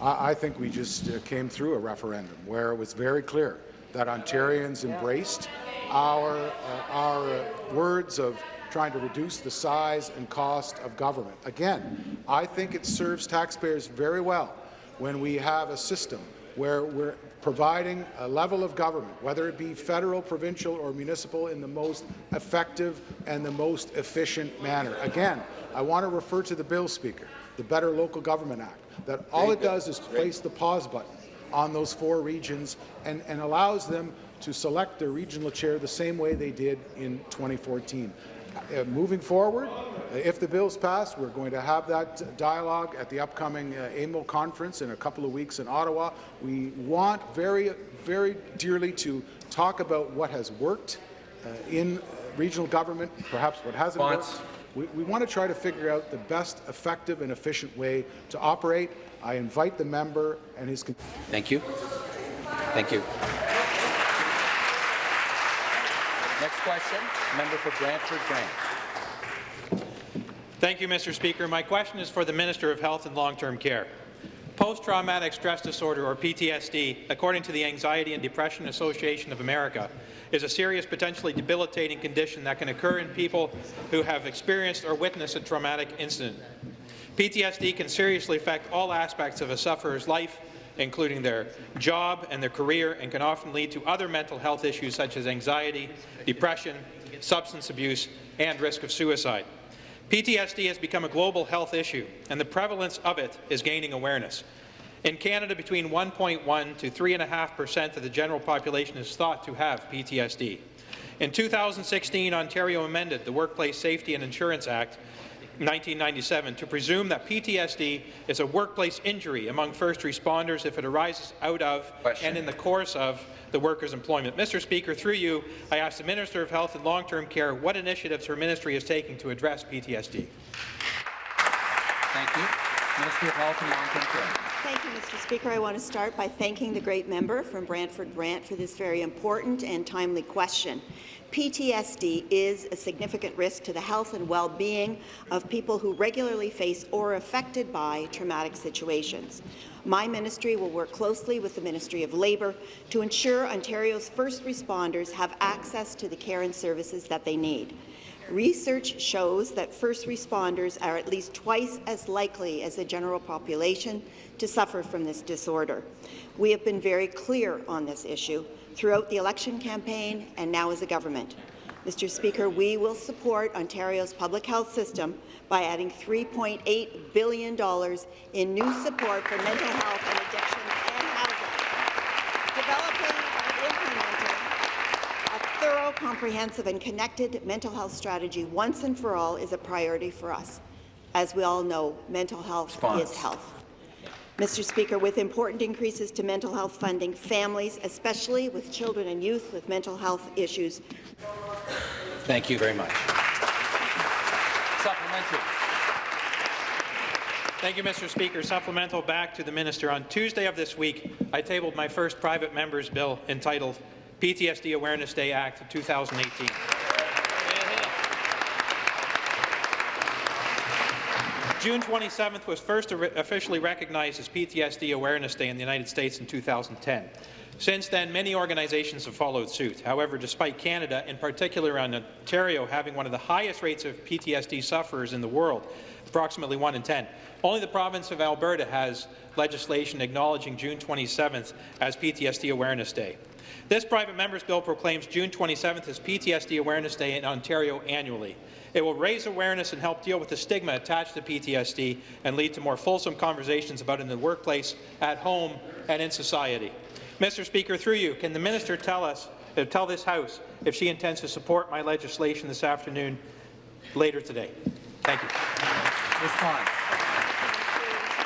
I, I think we just uh, came through a referendum where it was very clear that Ontarians embraced our, uh, our uh, words of trying to reduce the size and cost of government. Again, I think it serves taxpayers very well when we have a system where we're providing a level of government, whether it be federal, provincial, or municipal, in the most effective and the most efficient manner. Again, I want to refer to the bill, Speaker, the Better Local Government Act, that all it does is place the pause button on those four regions and, and allows them to select their regional chair the same way they did in 2014. Uh, moving forward, uh, if the bill's passed, we're going to have that dialogue at the upcoming uh, AMO conference in a couple of weeks in Ottawa. We want very, very dearly to talk about what has worked uh, in uh, regional government, perhaps what hasn't Response. worked. We, we want to try to figure out the best effective and efficient way to operate. I invite the member and his. Thank you. Thank you. Next question, member for Brantford Brant. Thank you, Mr. Speaker. My question is for the Minister of Health and Long-Term Care. Post-traumatic stress disorder, or PTSD, according to the Anxiety and Depression Association of America, is a serious, potentially debilitating condition that can occur in people who have experienced or witnessed a traumatic incident. PTSD can seriously affect all aspects of a sufferer's life, including their job and their career, and can often lead to other mental health issues such as anxiety, depression, substance abuse, and risk of suicide. PTSD has become a global health issue, and the prevalence of it is gaining awareness. In Canada, between 1.1 to 3.5 percent of the general population is thought to have PTSD. In 2016, Ontario amended the Workplace Safety and Insurance Act 1997 to presume that PTSD is a workplace injury among first responders if it arises out of and in the course of the worker's employment. Mr. Speaker, through you, I ask the Minister of Health and Long-Term Care what initiatives her ministry is taking to address PTSD. Thank you. Minister of Health and Long-Term Care. Thank you, Mr. Speaker. I want to start by thanking the great member from Brantford Brant for this very important and timely question. PTSD is a significant risk to the health and well-being of people who regularly face or are affected by traumatic situations. My ministry will work closely with the Ministry of Labour to ensure Ontario's first responders have access to the care and services that they need. Research shows that first responders are at least twice as likely as the general population to suffer from this disorder. We have been very clear on this issue throughout the election campaign and now as a government. Mr. Speaker, we will support Ontario's public health system by adding $3.8 billion in new support for mental health and addiction and housing. Developing and implementing a thorough, comprehensive and connected mental health strategy once and for all is a priority for us. As we all know, mental health Response. is health. Mr. Speaker, with important increases to mental health funding, families, especially with children and youth with mental health issues. Thank you very much. Supplementary. Thank you, Mr. Speaker. Supplemental back to the minister. On Tuesday of this week, I tabled my first private member's bill entitled PTSD Awareness Day Act of 2018. June 27th was first officially recognized as PTSD Awareness Day in the United States in 2010. Since then, many organizations have followed suit. However, despite Canada, in particular on Ontario, having one of the highest rates of PTSD sufferers in the world, approximately 1 in 10, only the province of Alberta has legislation acknowledging June 27th as PTSD Awareness Day. This private member's bill proclaims June 27th as PTSD Awareness Day in Ontario annually. It will raise awareness and help deal with the stigma attached to PTSD and lead to more fulsome conversations about it in the workplace, at home, and in society. Mr. Speaker, through you, can the minister tell us, uh, tell this House, if she intends to support my legislation this afternoon later today? Thank you. Response.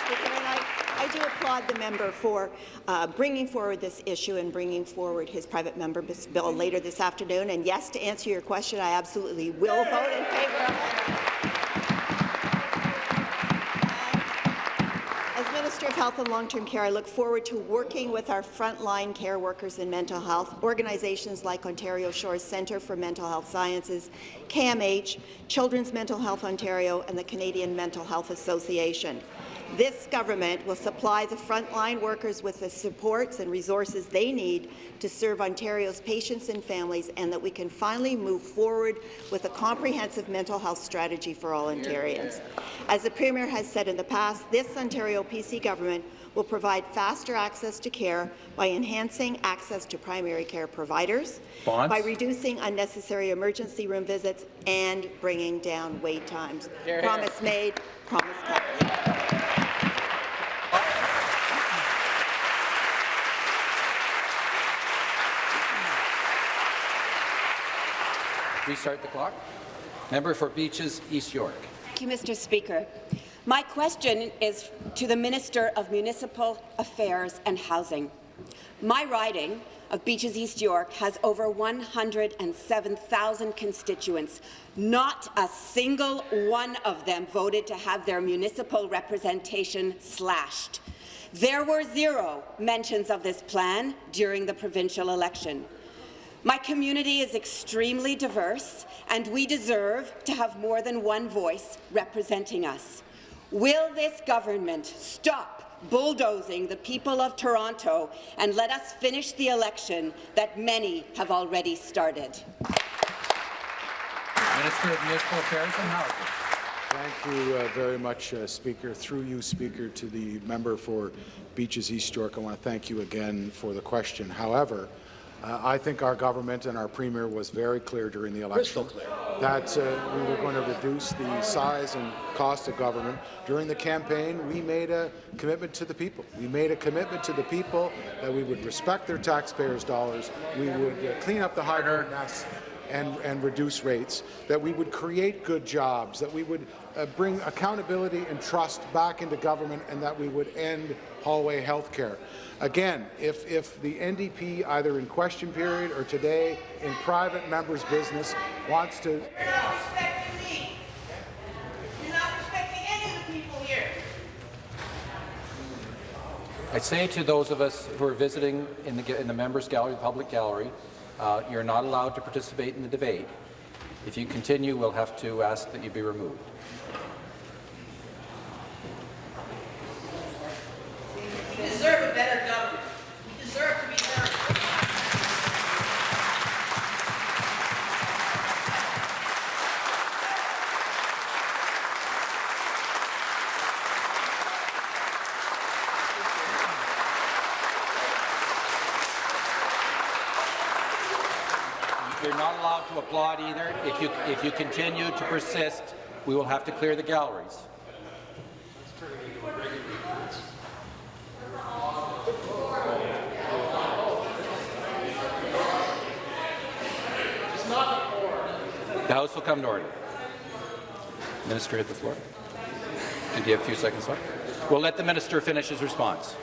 Speaker, and I, I do applaud the member for uh, bringing forward this issue and bringing forward his private member bill later this afternoon. And yes, to answer your question, I absolutely will vote in favour of it. As Minister of Health and Long-Term Care, I look forward to working with our frontline care workers in mental health, organizations like Ontario Shores Centre for Mental Health Sciences, CAMH, Children's Mental Health Ontario, and the Canadian Mental Health Association. This government will supply the frontline workers with the supports and resources they need to serve Ontario's patients and families, and that we can finally move forward with a comprehensive mental health strategy for all Ontarians. As the Premier has said in the past, this Ontario PC government will provide faster access to care by enhancing access to primary care providers, Bonds. by reducing unnecessary emergency room visits, and bringing down wait times. Hear, hear. Promise made, promise kept. Restart the clock. Member for Beaches, East York. Thank you, Mr. Speaker. My question is to the Minister of Municipal Affairs and Housing. My riding of Beaches East York has over 107,000 constituents. Not a single one of them voted to have their municipal representation slashed. There were zero mentions of this plan during the provincial election. My community is extremely diverse, and we deserve to have more than one voice representing us. Will this government stop bulldozing the people of Toronto and let us finish the election that many have already started? Minister of Municipal Affairs and Housing. Thank you uh, very much, uh, Speaker. Through you, Speaker, to the member for Beaches East York, I want to thank you again for the question. However, uh, I think our government and our Premier was very clear during the election that uh, we were going to reduce the size and cost of government. During the campaign, we made a commitment to the people. We made a commitment to the people that we would respect their taxpayers' dollars, we would uh, clean up the hydro mess, and, and reduce rates, that we would create good jobs, that we would uh, bring accountability and trust back into government, and that we would end hallway health care. Again, if, if the NDP, either in question period or today in private members' business, wants to You're not respecting me. You're not respecting any of the people here. I say to those of us who are visiting in the, in the members' gallery, the public gallery, uh, you're not allowed to participate in the debate. If you continue, we'll have to ask that you be removed. We deserve a better government. We deserve to be better. You're not allowed to applaud either. If you, continue to persist, we will have to clear the galleries. The House will come to order. Minister at the floor. Do you have a few seconds left? We'll let the minister finish his response.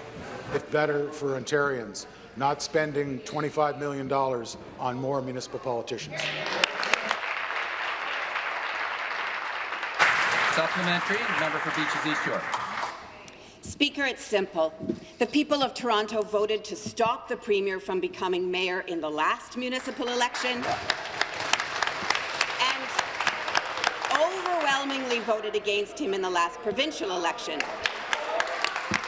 It's better for Ontarians, not spending $25 million on more municipal politicians. Supplementary, member for Beaches East York. Speaker, it's simple. The people of Toronto voted to stop the Premier from becoming mayor in the last municipal election and overwhelmingly voted against him in the last provincial election.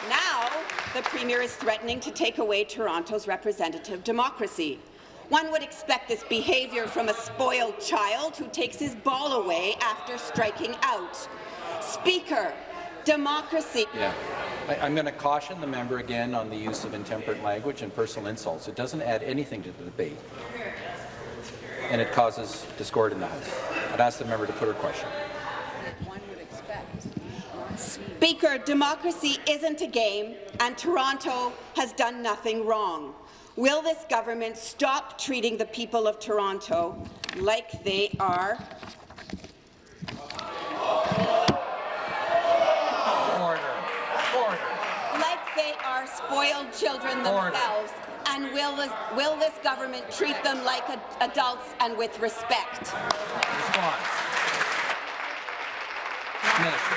Now, the Premier is threatening to take away Toronto's representative democracy. One would expect this behaviour from a spoiled child who takes his ball away after striking out. Speaker, democracy. Yeah. I, I'm going to caution the member again on the use of intemperate language and personal insults. It doesn't add anything to the debate, and it causes discord in the House. I'd ask the member to put her question. Speaker, democracy isn't a game, and Toronto has done nothing wrong. Will this government stop treating the people of Toronto like they are Order. Order. like they are spoiled children themselves? And will this, will this government treat them like ad adults and with respect? Response. Minister.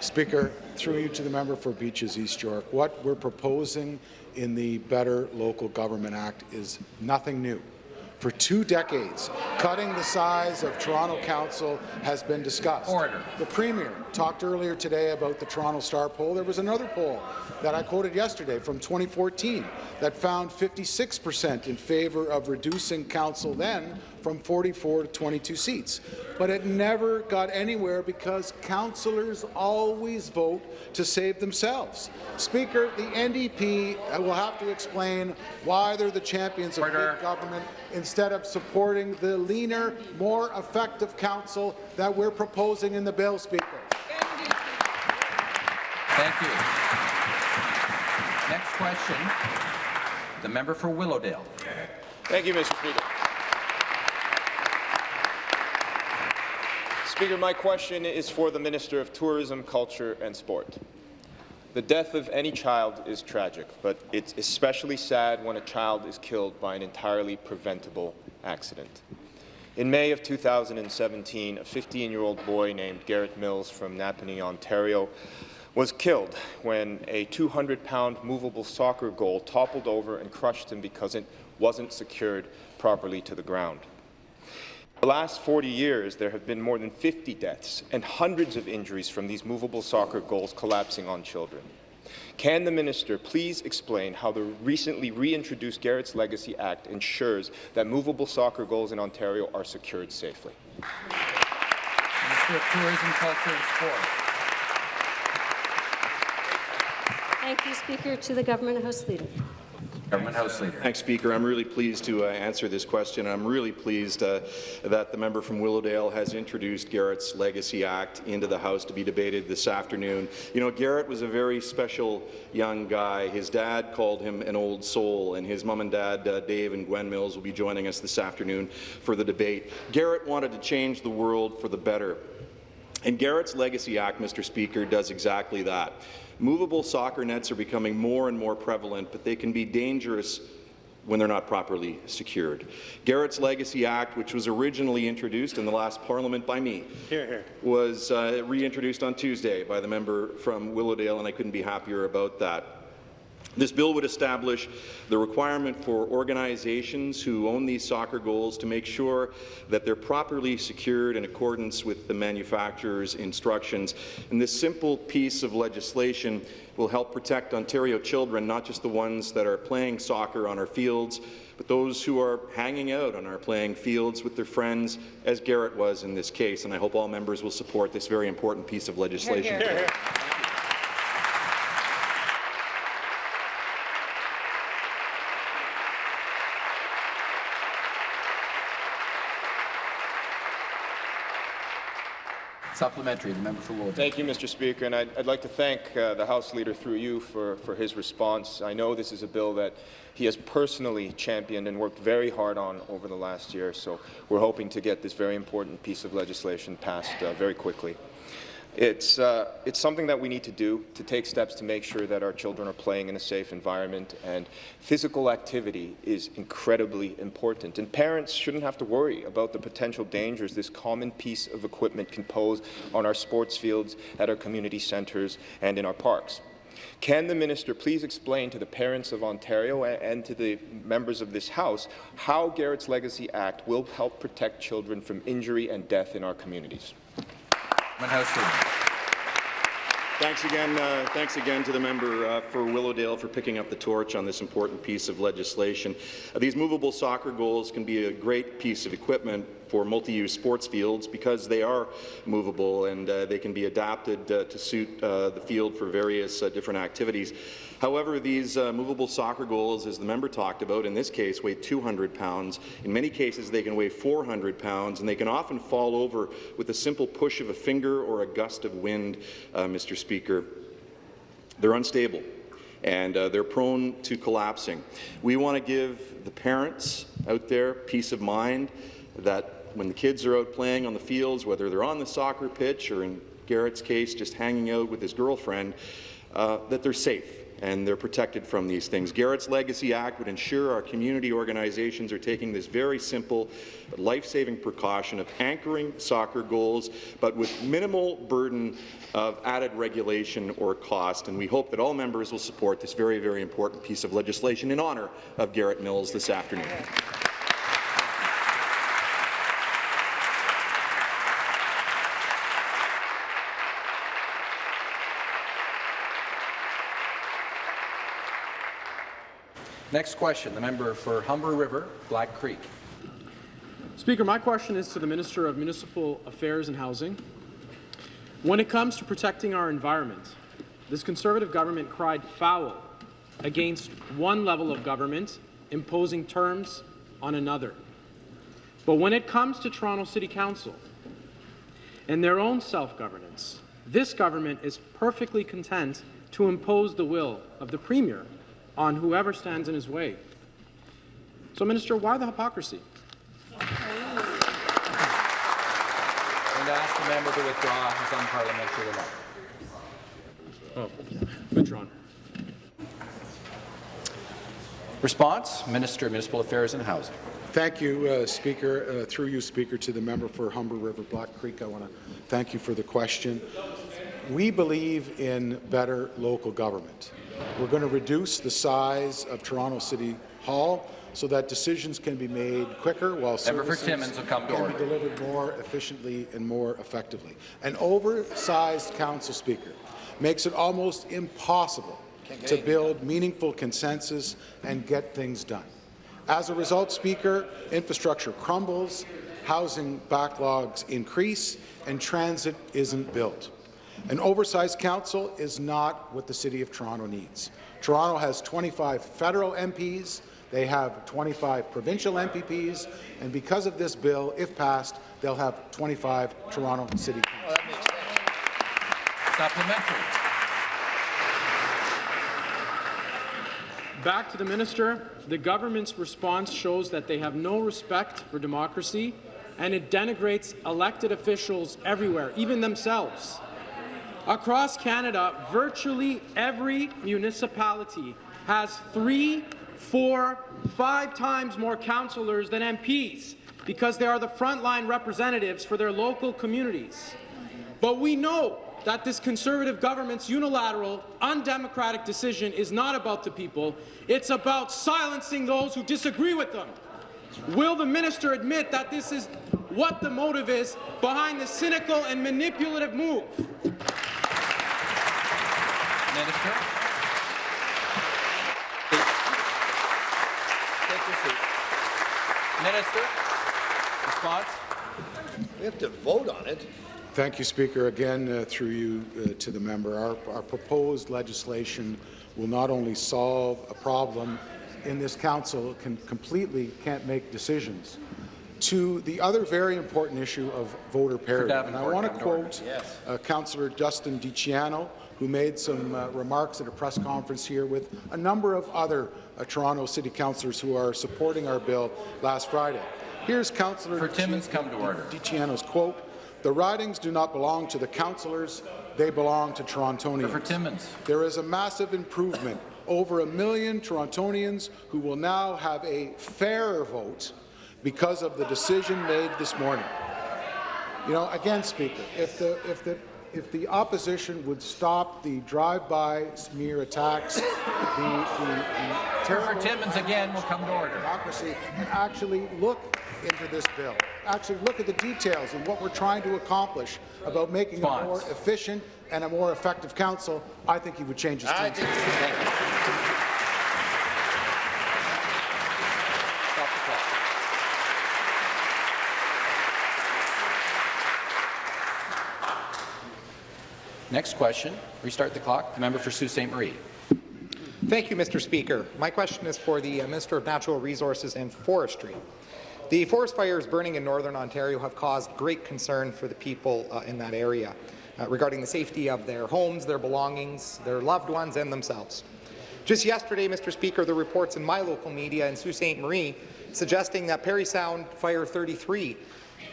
Speaker, through you to the member for Beaches East York, what we're proposing in the Better Local Government Act is nothing new. For two decades, cutting the size of Toronto Council has been discussed. Order. The Premier talked earlier today about the Toronto Star poll. There was another poll that I quoted yesterday from 2014 that found 56 per cent in favour of reducing council then from 44 to 22 seats. But it never got anywhere because councillors always vote to save themselves. Speaker, the NDP will have to explain why they're the champions of big government instead of supporting the leaner, more effective council that we're proposing in the bill, Speaker. Thank you. Next question, the member for Willowdale. Thank you, Mr. Speaker. Speaker, my question is for the Minister of Tourism, Culture and Sport. The death of any child is tragic, but it's especially sad when a child is killed by an entirely preventable accident. In May of 2017, a 15-year-old boy named Garrett Mills from Napanee, Ontario, was killed when a 200-pound movable soccer goal toppled over and crushed him because it wasn't secured properly to the ground. The last 40 years, there have been more than 50 deaths and hundreds of injuries from these movable soccer goals collapsing on children. Can the minister please explain how the recently reintroduced Garrett's Legacy Act ensures that movable soccer goals in Ontario are secured safely? Minister of Tourism, Culture and Sport. Thank you, Speaker. To the Government House Leader. Government House Leader. Thanks, Speaker. I'm really pleased to uh, answer this question. I'm really pleased uh, that the member from Willowdale has introduced Garrett's Legacy Act into the House to be debated this afternoon. You know, Garrett was a very special young guy. His dad called him an old soul, and his mom and dad, uh, Dave and Gwen Mills, will be joining us this afternoon for the debate. Garrett wanted to change the world for the better. And Garrett's Legacy Act, Mr. Speaker, does exactly that. Movable soccer nets are becoming more and more prevalent, but they can be dangerous when they're not properly secured. Garrett's Legacy Act, which was originally introduced in the last parliament by me, Hear, hear. was uh, reintroduced on Tuesday by the member from Willowdale, and I couldn't be happier about that. This bill would establish the requirement for organizations who own these soccer goals to make sure that they're properly secured in accordance with the manufacturer's instructions. And this simple piece of legislation will help protect Ontario children, not just the ones that are playing soccer on our fields, but those who are hanging out on our playing fields with their friends, as Garrett was in this case. And I hope all members will support this very important piece of legislation. Hear, hear. Supplementary, the member for. Thank you, Mr. Speaker, and I'd, I'd like to thank uh, the House Leader through you for, for his response. I know this is a bill that he has personally championed and worked very hard on over the last year, so we're hoping to get this very important piece of legislation passed uh, very quickly. It's, uh, it's something that we need to do to take steps to make sure that our children are playing in a safe environment, and physical activity is incredibly important. And parents shouldn't have to worry about the potential dangers this common piece of equipment can pose on our sports fields, at our community centres, and in our parks. Can the minister please explain to the parents of Ontario and to the members of this House how Garrett's Legacy Act will help protect children from injury and death in our communities? Thanks again, uh, thanks again to the member uh, for Willowdale for picking up the torch on this important piece of legislation. Uh, these movable soccer goals can be a great piece of equipment for multi-use sports fields because they are movable and uh, they can be adapted uh, to suit uh, the field for various different activities. However, these movable soccer goals, as the member talked about, in this case weigh 200 pounds. In many cases, they can weigh 400 pounds, and they can often fall over with a simple push of a finger or a gust of wind, Mr. Speaker. They're unstable and uh, they're prone to collapsing. We want to give the parents out there peace of mind that when the kids are out playing on the fields, whether they're on the soccer pitch or in Garrett's case, just hanging out with his girlfriend, uh, that they're safe and they're protected from these things. Garrett's Legacy Act would ensure our community organizations are taking this very simple, life-saving precaution of anchoring soccer goals, but with minimal burden of added regulation or cost. And we hope that all members will support this very, very important piece of legislation in honour of Garrett Mills this afternoon. Next question, the member for Humber River, Black Creek. Speaker, my question is to the Minister of Municipal Affairs and Housing. When it comes to protecting our environment, this Conservative government cried foul against one level of government imposing terms on another. But when it comes to Toronto City Council and their own self-governance, this government is perfectly content to impose the will of the Premier on whoever stands in his way. So, Minister, why the hypocrisy? And to ask the member to withdraw his unparliamentary remark. Oh, withdrawn. Response, Minister of Municipal Affairs and Housing. Thank you, uh, Speaker. Uh, through you, Speaker, to the member for Humber River Black Creek, I want to thank you for the question. We believe in better local government. We're going to reduce the size of Toronto City Hall so that decisions can be made quicker while services can be delivered more efficiently and more effectively. An oversized council speaker makes it almost impossible to build meaningful consensus and get things done. As a result, Speaker, infrastructure crumbles, housing backlogs increase, and transit isn't built. An oversized council is not what the City of Toronto needs. Toronto has 25 federal MPs, they have 25 provincial MPPs, and because of this bill, if passed, they'll have 25 Toronto City Councils. Supplementary. Back to the minister. The government's response shows that they have no respect for democracy, and it denigrates elected officials everywhere, even themselves. Across Canada, virtually every municipality has three four, five times more councillors than MPs because they are the frontline representatives for their local communities. But we know that this Conservative government's unilateral, undemocratic decision is not about the people. It's about silencing those who disagree with them. Will the minister admit that this is what the motive is behind the cynical and manipulative move? Minister. Take your seat. Minister, response. We have to vote on it. Thank you, Speaker. Again, uh, through you uh, to the member, our, our proposed legislation will not only solve a problem in this council, can completely can't make decisions, to the other very important issue of voter parity. And I want to come to order. quote uh, Councillor Justin DiCiano, who made some uh, remarks at a press conference here with a number of other uh, Toronto City councillors who are supporting our bill last Friday. Here's Councillor Timmins, come to order. DiCiano's quote, "The ridings do not belong to the councillors, they belong to Torontonians." For Timmins. There is a massive improvement. Over a million Torontonians who will now have a fairer vote because of the decision made this morning. You know, again, Speaker, if the if the if the opposition would stop the drive-by smear attacks, the, the, the For Timmins again, will come to order. democracy, and actually look into this bill, actually look at the details and what we're trying to accomplish about making a more efficient and a more effective council, I think he would change his tune. Stop the clock. Next question. Restart the clock. The member for Sault Ste. Marie. Thank you, Mr. Speaker. My question is for the uh, Minister of Natural Resources and Forestry. The forest fires burning in Northern Ontario have caused great concern for the people uh, in that area uh, regarding the safety of their homes, their belongings, their loved ones, and themselves. Just yesterday, Mr. Speaker, the reports in my local media in Sault Ste. Marie suggesting that Parry Sound Fire 33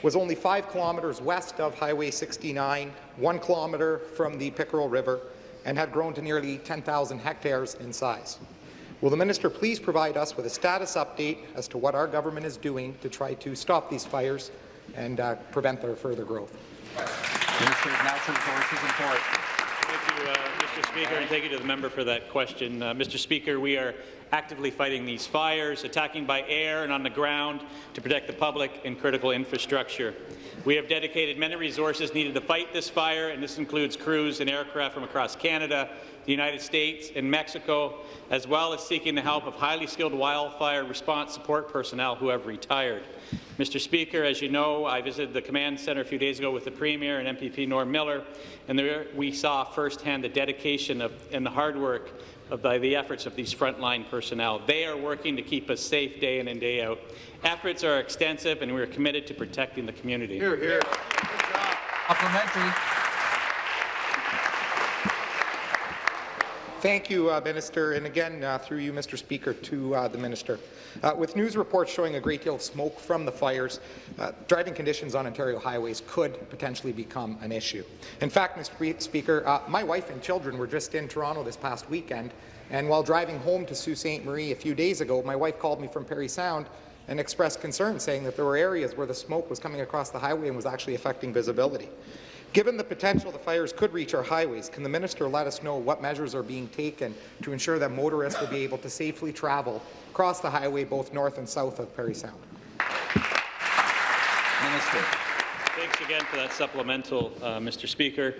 was only five kilometres west of Highway 69, one kilometre from the Pickerel River, and had grown to nearly 10,000 hectares in size. Will the minister please provide us with a status update as to what our government is doing to try to stop these fires and uh, prevent their further growth? Minister of Natural Resources and Forestry. Thank you, uh, Mr. Speaker, and thank you to the member for that question. Uh, Mr. Speaker, we are actively fighting these fires, attacking by air and on the ground to protect the public and critical infrastructure. We have dedicated many resources needed to fight this fire, and this includes crews and aircraft from across Canada, the United States, and Mexico, as well as seeking the help of highly skilled wildfire response support personnel who have retired. Mr. Speaker, as you know, I visited the command centre a few days ago with the Premier and MPP Norm Miller, and there we saw firsthand the dedication of, and the hard work of the, the efforts of these frontline personnel. They are working to keep us safe day in and day out. Efforts are extensive, and we are committed to protecting the community. Hear, hear. Supplementary. Thank you, uh, Minister, and again, uh, through you, Mr. Speaker, to uh, the Minister. Uh, with news reports showing a great deal of smoke from the fires, uh, driving conditions on Ontario highways could potentially become an issue. In fact, Mr. Speaker, uh, my wife and children were just in Toronto this past weekend, and while driving home to Sault Ste. Marie a few days ago, my wife called me from Parry Sound and expressed concern, saying that there were areas where the smoke was coming across the highway and was actually affecting visibility. Given the potential the fires could reach our highways, can the minister let us know what measures are being taken to ensure that motorists will be able to safely travel across the highway both north and south of Parry Sound? Minister. Thanks again for that supplemental, uh, Mr. Speaker.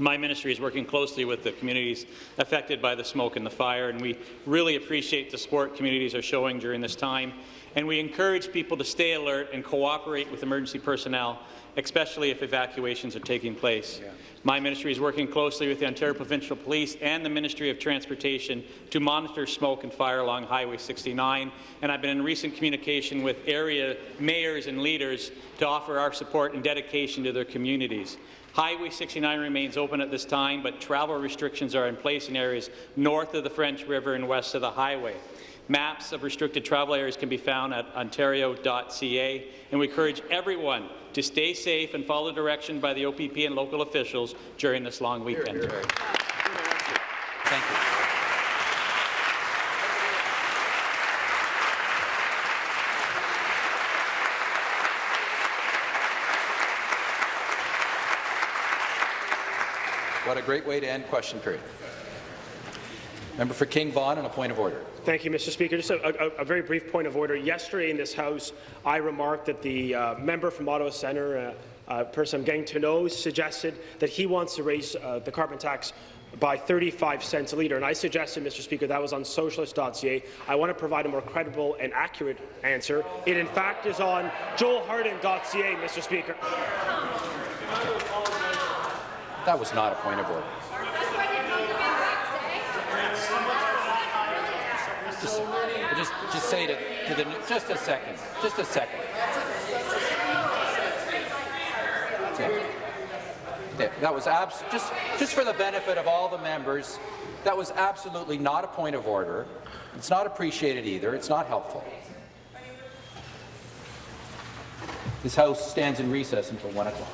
My ministry is working closely with the communities affected by the smoke and the fire, and we really appreciate the support communities are showing during this time. And we encourage people to stay alert and cooperate with emergency personnel, especially if evacuations are taking place. Yeah. My ministry is working closely with the Ontario Provincial Police and the Ministry of Transportation to monitor smoke and fire along Highway 69, and I've been in recent communication with area mayors and leaders to offer our support and dedication to their communities. Highway 69 remains open at this time, but travel restrictions are in place in areas north of the French River and west of the highway. Maps of restricted travel areas can be found at ontario.ca, and we encourage everyone to stay safe and follow direction by the OPP and local officials during this long weekend. Hear, hear. Thank you. A great way to end question period. Member for King Vaughan on a point of order. Thank you, Mr. Speaker. Just a, a, a, very brief point of order. Yesterday in this House, I remarked that the uh, member from Ottawa Centre, uh, uh, person I'm getting to know, suggested that he wants to raise uh, the carbon tax by 35 cents a litre. And I suggested, Mr. Speaker, that was on socialist.ca. I want to provide a more credible and accurate answer. It, in fact, is on joelharden.ca, Mr. Speaker. That was not a point of order. Just, just, just say to, to the just a second, just a second. Yeah. Yeah, that was abs just just for the benefit of all the members. That was absolutely not a point of order. It's not appreciated either. It's not helpful. This House stands in recess until 1 o'clock.